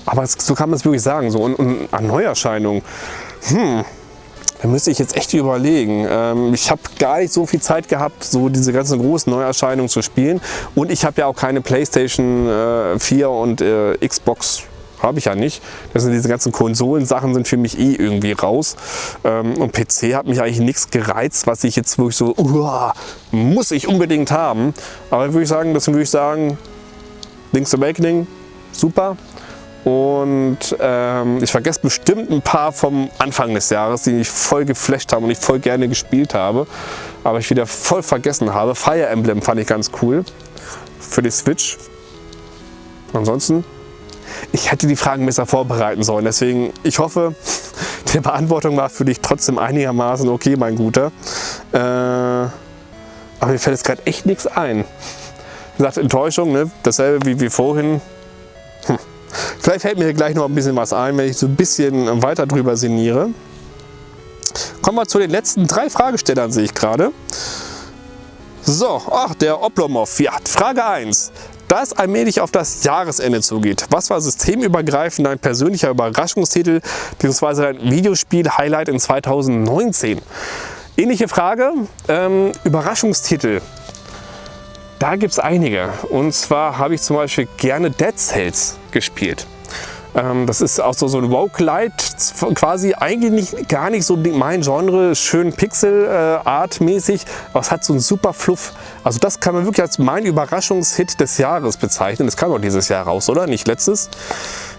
aber so kann man es wirklich sagen. So. An Neuerscheinungen, hm, da müsste ich jetzt echt überlegen. Ähm, ich habe gar nicht so viel Zeit gehabt, so diese ganzen großen Neuerscheinungen zu spielen. Und ich habe ja auch keine Playstation äh, 4 und äh, Xbox habe ich ja nicht. Das sind diese ganzen Konsolensachen sind für mich eh irgendwie raus. Ähm, und PC hat mich eigentlich nichts gereizt, was ich jetzt wirklich so, uh, muss ich unbedingt haben. Aber würde ich sagen, deswegen würde ich sagen, Link's Awakening, super. Und ähm, ich vergesse bestimmt ein paar vom Anfang des Jahres, die mich voll geflasht haben und ich voll gerne gespielt habe. Aber ich wieder voll vergessen habe. Fire Emblem fand ich ganz cool für die Switch. Ansonsten, ich hätte die Fragen besser vorbereiten sollen. Deswegen, ich hoffe, die Beantwortung war für dich trotzdem einigermaßen okay, mein Guter. Äh, aber mir fällt jetzt gerade echt nichts ein. Wie gesagt, Enttäuschung, ne? dasselbe wie, wie vorhin. Hm. Vielleicht fällt mir gleich noch ein bisschen was ein, wenn ich so ein bisschen weiter drüber sinniere. Kommen wir zu den letzten drei Fragestellern, sehe ich gerade. So, ach, der Oblomov. Ja, Frage 1. Da es allmählich auf das Jahresende zugeht, was war systemübergreifend dein persönlicher Überraschungstitel bzw. dein Videospiel-Highlight in 2019? Ähnliche Frage, ähm, Überraschungstitel. Da gibt es einige. Und zwar habe ich zum Beispiel gerne Dead Cells gespielt. Ähm, das ist auch so, so ein Roguelite, quasi eigentlich nicht, gar nicht so mein Genre, schön Pixel-Art-mäßig, aber es hat so einen super Fluff. Also das kann man wirklich als mein Überraschungshit des Jahres bezeichnen. Das kam doch dieses Jahr raus, oder? Nicht letztes?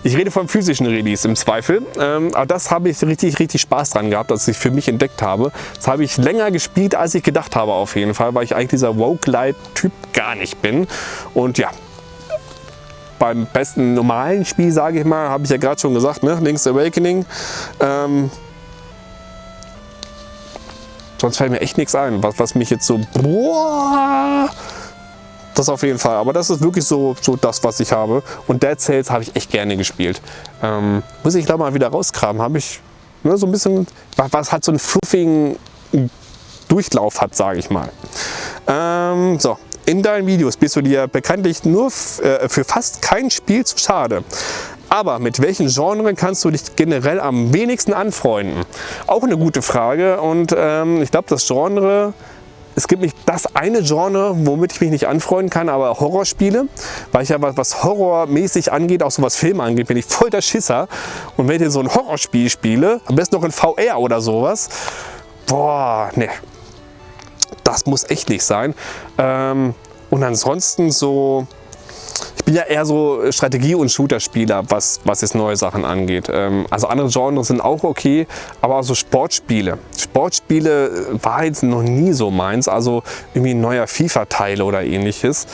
Ich rede vom physischen Release im Zweifel, ähm, aber das habe ich richtig, richtig Spaß dran gehabt, dass ich für mich entdeckt habe. Das habe ich länger gespielt, als ich gedacht habe auf jeden Fall, weil ich eigentlich dieser Roguelite-Typ gar nicht bin. Und ja, beim besten normalen Spiel, sage ich mal, habe ich ja gerade schon gesagt, ne? Link's Awakening. Ähm, sonst fällt mir echt nichts ein, was, was mich jetzt so... Boah, das auf jeden Fall. Aber das ist wirklich so, so das, was ich habe. Und Dead Cells habe ich echt gerne gespielt. Ähm, muss ich da mal wieder rauskramen. Habe ich ne, so ein bisschen, was, hat so einen fluffigen Durchlauf hat, sage ich mal. Ähm, so, in deinen Videos bist du dir bekanntlich nur äh, für fast kein Spiel zu schade. Aber mit welchen Genre kannst du dich generell am wenigsten anfreunden? Auch eine gute Frage und ähm, ich glaube das Genre, es gibt nicht das eine Genre, womit ich mich nicht anfreunden kann, aber Horrorspiele, weil ich ja was horrormäßig angeht, auch so was Film angeht, bin ich voll der Schisser. Und wenn ich so ein Horrorspiel spiele, am besten noch in VR oder sowas, boah, ne, das muss echt nicht sein. Ähm, Und ansonsten so, ich bin ja eher so Strategie- und Shooter-Spieler, was, was jetzt neue Sachen angeht. Ähm, also andere Genres sind auch okay, aber so Sportspiele. Sportspiele äh, war jetzt noch nie so meins, also irgendwie ein neuer FIFA-Teil oder ähnliches.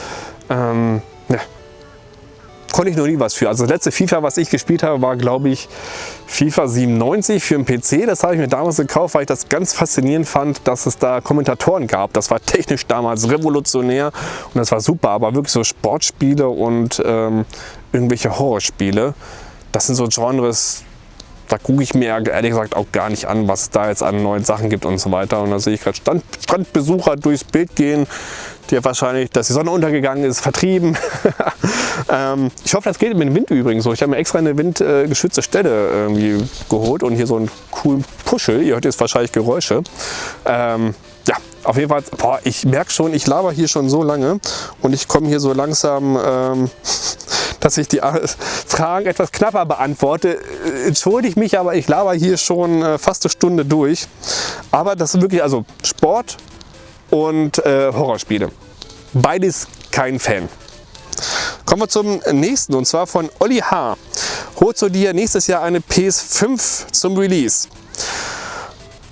Ähm, konnte ich noch nie was für. Also das letzte FIFA, was ich gespielt habe, war glaube ich FIFA 97 für den PC. Das habe ich mir damals gekauft, weil ich das ganz faszinierend fand, dass es da Kommentatoren gab. Das war technisch damals revolutionär und das war super. Aber wirklich so Sportspiele und ähm, irgendwelche Horrorspiele, das sind so Genres, da gucke ich mir ehrlich gesagt auch gar nicht an, was da jetzt an neuen Sachen gibt und so weiter. Und da sehe ich gerade Strand, Strandbesucher durchs Bild gehen, die wahrscheinlich, dass die Sonne untergegangen ist, vertrieben. ähm, ich hoffe, das geht mit dem Wind übrigens so. Ich habe mir extra eine windgeschützte Stelle irgendwie geholt und hier so einen coolen Puschel. Ihr hört jetzt wahrscheinlich Geräusche. Ähm, auf jeden Fall, boah, ich merke schon, ich laber hier schon so lange und ich komme hier so langsam ähm, dass ich die Fragen etwas knapper beantworte. Äh, entschuldige mich, aber ich laber hier schon äh, fast eine Stunde durch. Aber das ist wirklich also Sport und äh, Horrorspiele. Beides kein Fan. Kommen wir zum nächsten und zwar von Olli H. Holst du dir nächstes Jahr eine PS5 zum Release?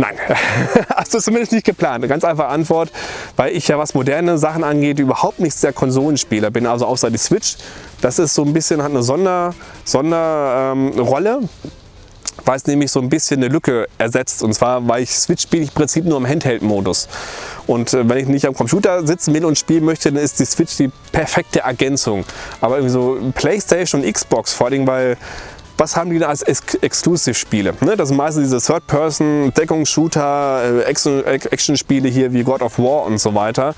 Nein, hast du zumindest nicht geplant. Eine ganz einfache Antwort, weil ich ja was moderne Sachen angeht, überhaupt nichts der Konsolenspieler bin. Also außer die Switch. Das ist so ein bisschen, hat eine Sonderrolle. Sonder, ähm, weil es nämlich so ein bisschen eine Lücke ersetzt. Und zwar, weil ich Switch spiele ich im Prinzip nur im Handheld-Modus. Und äh, wenn ich nicht am Computer sitzen will und spielen möchte, dann ist die Switch die perfekte Ergänzung. Aber irgendwie so Playstation und Xbox, vor allem weil was haben die da als Ex Exclusive-Spiele? Ne? Das sind meistens diese Third-Person, Deckungsshooter, äh, Action-Spiele hier wie God of War und so weiter.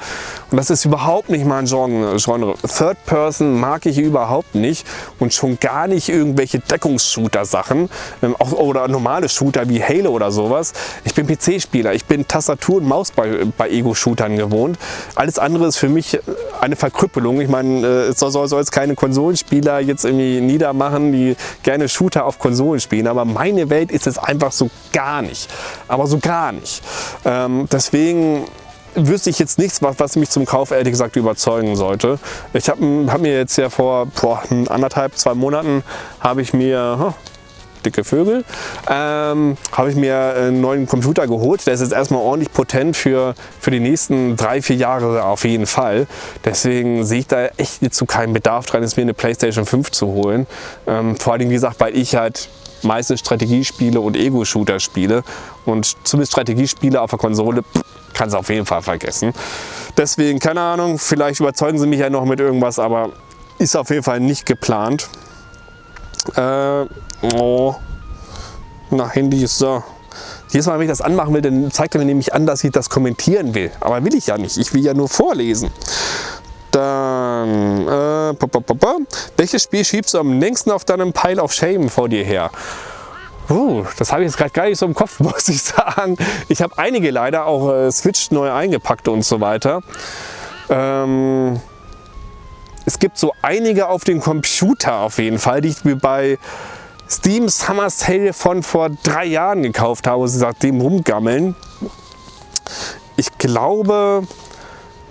Und das ist überhaupt nicht mein Genre. Third-Person mag ich überhaupt nicht und schon gar nicht irgendwelche Deckungsshooter-Sachen ähm, oder normale Shooter wie Halo oder sowas. Ich bin PC-Spieler, ich bin Tastatur und Maus bei, bei Ego-Shootern gewohnt. Alles andere ist für mich eine Verkrüppelung. Ich meine, äh, es soll, soll jetzt keine Konsolenspieler jetzt irgendwie niedermachen, die gerne Shooter auf Konsolen spielen, aber meine Welt ist es einfach so gar nicht. Aber so gar nicht. Ähm, deswegen wüsste ich jetzt nichts, was, was mich zum Kauf ehrlich gesagt überzeugen sollte. Ich habe hab mir jetzt ja vor boah, anderthalb, zwei Monaten habe ich mir, dicke Vögel, ähm, habe ich mir einen neuen Computer geholt. Der ist jetzt erstmal ordentlich potent für, für die nächsten drei, vier Jahre auf jeden Fall. Deswegen sehe ich da echt zu keinen Bedarf dran, jetzt mir eine Playstation 5 zu holen. Ähm, vor allem, wie gesagt, weil ich halt meistens Strategiespiele und Ego-Shooter spiele und zumindest Strategiespiele auf der Konsole kann es auf jeden Fall vergessen. Deswegen, keine Ahnung, vielleicht überzeugen sie mich ja noch mit irgendwas, aber ist auf jeden Fall nicht geplant. Äh, oh, na, Handy ist so. Jedes Mal, wenn ich das anmachen will, dann zeigt er mir nämlich an, dass ich das kommentieren will. Aber will ich ja nicht. Ich will ja nur vorlesen. Dann, äh, welches Spiel schiebst du am längsten auf deinem Pile of Shame vor dir her? Uh, das habe ich jetzt gerade gar nicht so im Kopf, muss ich sagen. Ich habe einige leider auch äh, Switch neu eingepackt und so weiter. Ähm, es gibt so einige auf dem Computer auf jeden Fall, die ich mir bei Steam Summer Sale von vor drei Jahren gekauft habe, seitdem rumgammeln. Ich glaube,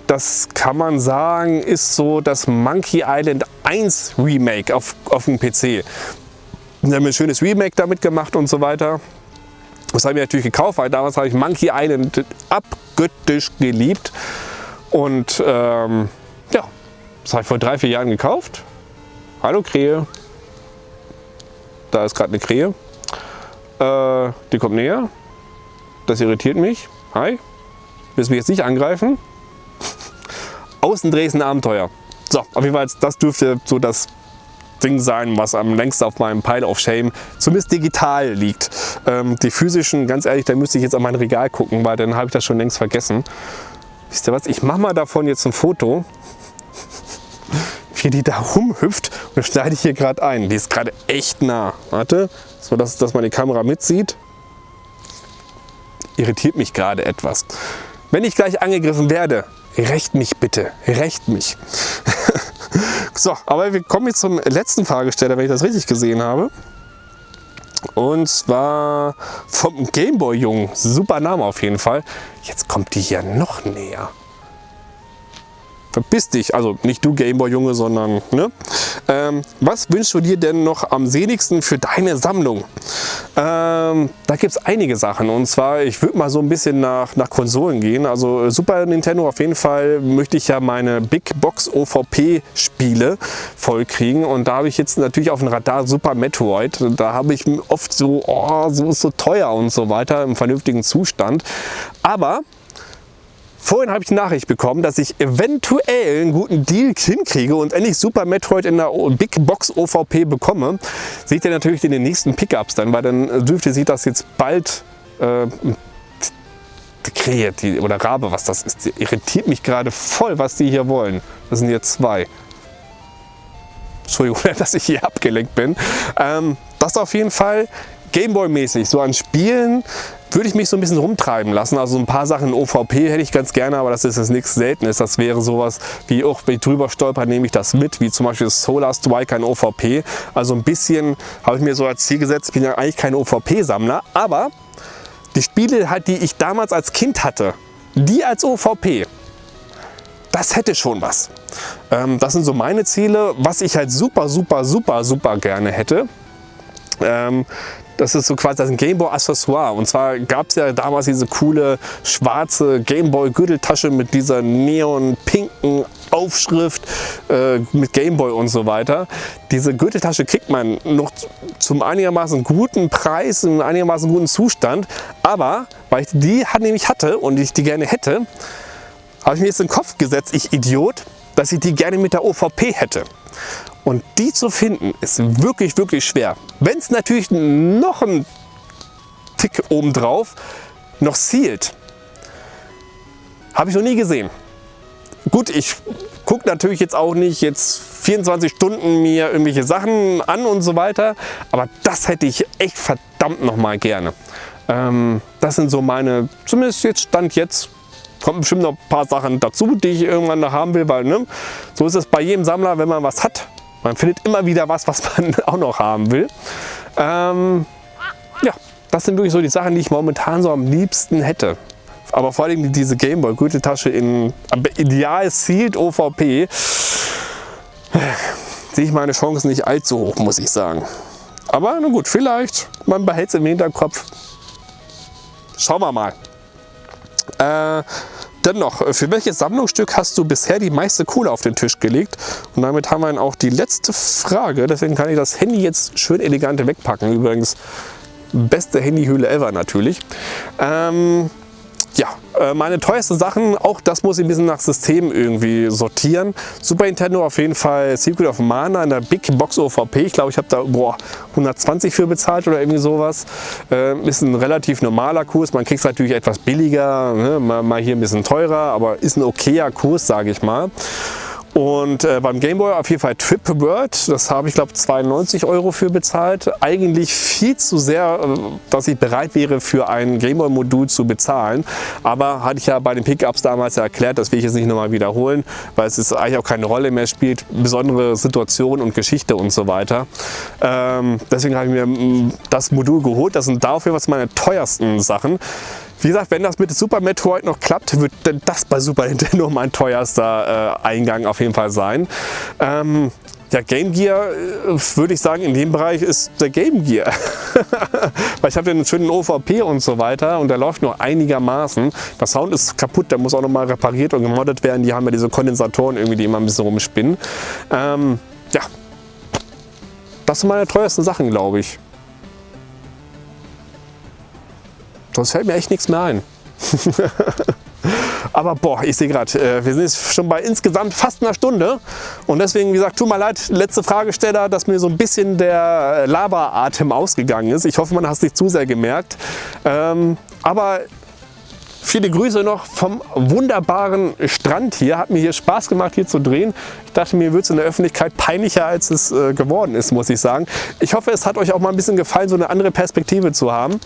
das kann man sagen, ist so das Monkey Island 1 Remake auf, auf dem PC. Wir haben ein schönes Remake damit gemacht und so weiter. Das habe ich natürlich gekauft, weil damals habe ich Monkey Island abgöttisch geliebt. Und ähm, ja, das habe ich vor drei, vier Jahren gekauft. Hallo Krähe. Da ist gerade eine Krähe. Äh, die kommt näher. Das irritiert mich. Hi. Willst du mich jetzt nicht angreifen? Außendreh ist ein Abenteuer. So, auf jeden Fall, das dürfte so das Ding sein, was am längsten auf meinem Pile of Shame zumindest digital liegt. Ähm, die physischen, ganz ehrlich, da müsste ich jetzt an mein Regal gucken, weil dann habe ich das schon längst vergessen. Wisst ihr was? Ich mache mal davon jetzt ein Foto wie die da rumhüpft und das schneide ich hier gerade ein. Die ist gerade echt nah. Warte, so dass, dass man die Kamera mitzieht. Irritiert mich gerade etwas. Wenn ich gleich angegriffen werde, recht mich bitte, recht mich. so, aber wir kommen jetzt zum letzten Fragesteller, wenn ich das richtig gesehen habe. Und zwar vom Gameboy-Jungen. Super Name auf jeden Fall. Jetzt kommt die hier noch näher. Verpiss dich, also nicht du Gameboy-Junge, sondern, ne? Ähm, was wünschst du dir denn noch am sehnigsten für deine Sammlung? Ähm, da gibt es einige Sachen und zwar, ich würde mal so ein bisschen nach, nach Konsolen gehen. Also Super Nintendo auf jeden Fall möchte ich ja meine Big Box OVP Spiele voll kriegen und da habe ich jetzt natürlich auf dem Radar Super Metroid. Da habe ich oft so, oh, so ist so teuer und so weiter im vernünftigen Zustand. Aber Vorhin habe ich die Nachricht bekommen, dass ich eventuell einen guten Deal hinkriege und endlich Super Metroid in der Big Box OVP bekomme. Seht ihr natürlich in den nächsten Pickups dann, weil dann dürfte sich das jetzt bald äh, Krähe die, oder Rabe, was das ist, die irritiert mich gerade voll, was die hier wollen. Das sind jetzt zwei. Entschuldigung, dass ich hier abgelenkt bin. Ähm, das auf jeden Fall Gameboy-mäßig, so an Spielen würde ich mich so ein bisschen rumtreiben lassen. Also ein paar Sachen OVP hätte ich ganz gerne, aber das ist jetzt nichts Seltenes. Das wäre sowas wie auch, wenn ich drüber stolper, nehme ich das mit, wie zum Beispiel Solar Striker in OVP. Also ein bisschen habe ich mir so als Ziel gesetzt, ich bin ja eigentlich kein OVP-Sammler, aber die Spiele, halt, die ich damals als Kind hatte, die als OVP, das hätte schon was. Ähm, das sind so meine Ziele, was ich halt super, super, super, super gerne hätte. Ähm, das ist so quasi das Gameboy Accessoire. Und zwar gab es ja damals diese coole schwarze Gameboy Gürteltasche mit dieser neon-pinken Aufschrift äh, mit Gameboy und so weiter. Diese Gürteltasche kriegt man noch zum einigermaßen guten Preis, in einigermaßen guten Zustand. Aber weil ich die nämlich hatte und ich die gerne hätte, habe ich mir jetzt in den Kopf gesetzt, ich Idiot, dass ich die gerne mit der OVP hätte. Und die zu finden ist wirklich, wirklich schwer. Wenn es natürlich noch ein Tick obendrauf noch sealed, habe ich noch nie gesehen. Gut, ich gucke natürlich jetzt auch nicht jetzt 24 Stunden mir irgendwelche Sachen an und so weiter, aber das hätte ich echt verdammt noch mal gerne. Ähm, das sind so meine, zumindest jetzt Stand jetzt, kommen bestimmt noch ein paar Sachen dazu, die ich irgendwann noch haben will, weil ne, so ist es bei jedem Sammler, wenn man was hat, man findet immer wieder was, was man auch noch haben will. Ähm, ja, das sind wirklich so die Sachen, die ich momentan so am liebsten hätte. Aber vor allem diese Gameboy Gürteltasche in ideal sealed OVP sehe ich meine Chancen nicht allzu hoch, muss ich sagen. Aber na gut, vielleicht, man behält es im Hinterkopf. Schauen wir mal. Äh, Dennoch, äh, für welches Sammlungsstück hast du bisher die meiste Kohle auf den Tisch gelegt? Und damit haben wir dann auch die letzte Frage. Deswegen kann ich das Handy jetzt schön elegant wegpacken. Übrigens, beste Handyhülle ever natürlich. Ähm, ja, äh, meine teuersten Sachen, auch das muss ich ein bisschen nach System irgendwie sortieren. Super Nintendo auf jeden Fall Secret of Mana in der Big Box OVP. Ich glaube, ich habe da boah, 120 für bezahlt oder irgendwie sowas. Äh, ist ein relativ normaler Kurs. Man kriegt es natürlich etwas billiger, ne? mal, mal hier ein bisschen teurer, aber ist ein okayer Kurs, sage ich mal. Und äh, beim Gameboy auf jeden Fall Trip World, das habe ich glaube 92 Euro für bezahlt. Eigentlich viel zu sehr, äh, dass ich bereit wäre für ein Gameboy Modul zu bezahlen. Aber hatte ich ja bei den Pickups damals ja erklärt, das will ich jetzt nicht nochmal wiederholen, weil es ist eigentlich auch keine Rolle mehr spielt, besondere Situation und Geschichte und so weiter. Ähm, deswegen habe ich mir mm, das Modul geholt, das sind dafür was meine teuersten Sachen. Wie gesagt, wenn das mit Super Metroid noch klappt, wird das bei Super Nintendo mein teuerster äh, Eingang auf jeden Fall sein. Ähm, ja, Game Gear äh, würde ich sagen, in dem Bereich ist der Game Gear. Weil ich habe ja einen schönen OVP und so weiter und der läuft nur einigermaßen. Der Sound ist kaputt, der muss auch nochmal repariert und gemoddet werden. Die haben ja diese Kondensatoren irgendwie, die immer ein bisschen rumspinnen. Ähm, ja, das sind meine teuersten Sachen, glaube ich. Sonst fällt mir echt nichts mehr ein. Aber boah, ich sehe gerade, äh, wir sind jetzt schon bei insgesamt fast einer Stunde. Und deswegen, wie gesagt, tut mir leid, letzte Fragesteller, dass mir so ein bisschen der Laberatem ausgegangen ist. Ich hoffe, man hat es nicht zu sehr gemerkt. Ähm, aber viele Grüße noch vom wunderbaren Strand hier. Hat mir hier Spaß gemacht, hier zu drehen. Ich dachte, mir wird es in der Öffentlichkeit peinlicher, als es äh, geworden ist, muss ich sagen. Ich hoffe, es hat euch auch mal ein bisschen gefallen, so eine andere Perspektive zu haben.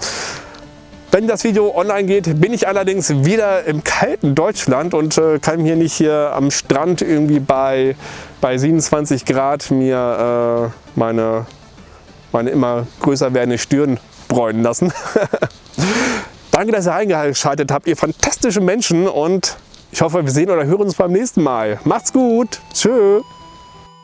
Wenn das Video online geht, bin ich allerdings wieder im kalten Deutschland und äh, kann hier nicht hier am Strand irgendwie bei, bei 27 Grad mir äh, meine, meine immer größer werdende Stirn bräunen lassen. Danke, dass ihr eingeschaltet habt, ihr fantastische Menschen und Ich hoffe, wir sehen oder hören uns beim nächsten Mal. Macht's gut. Tschö.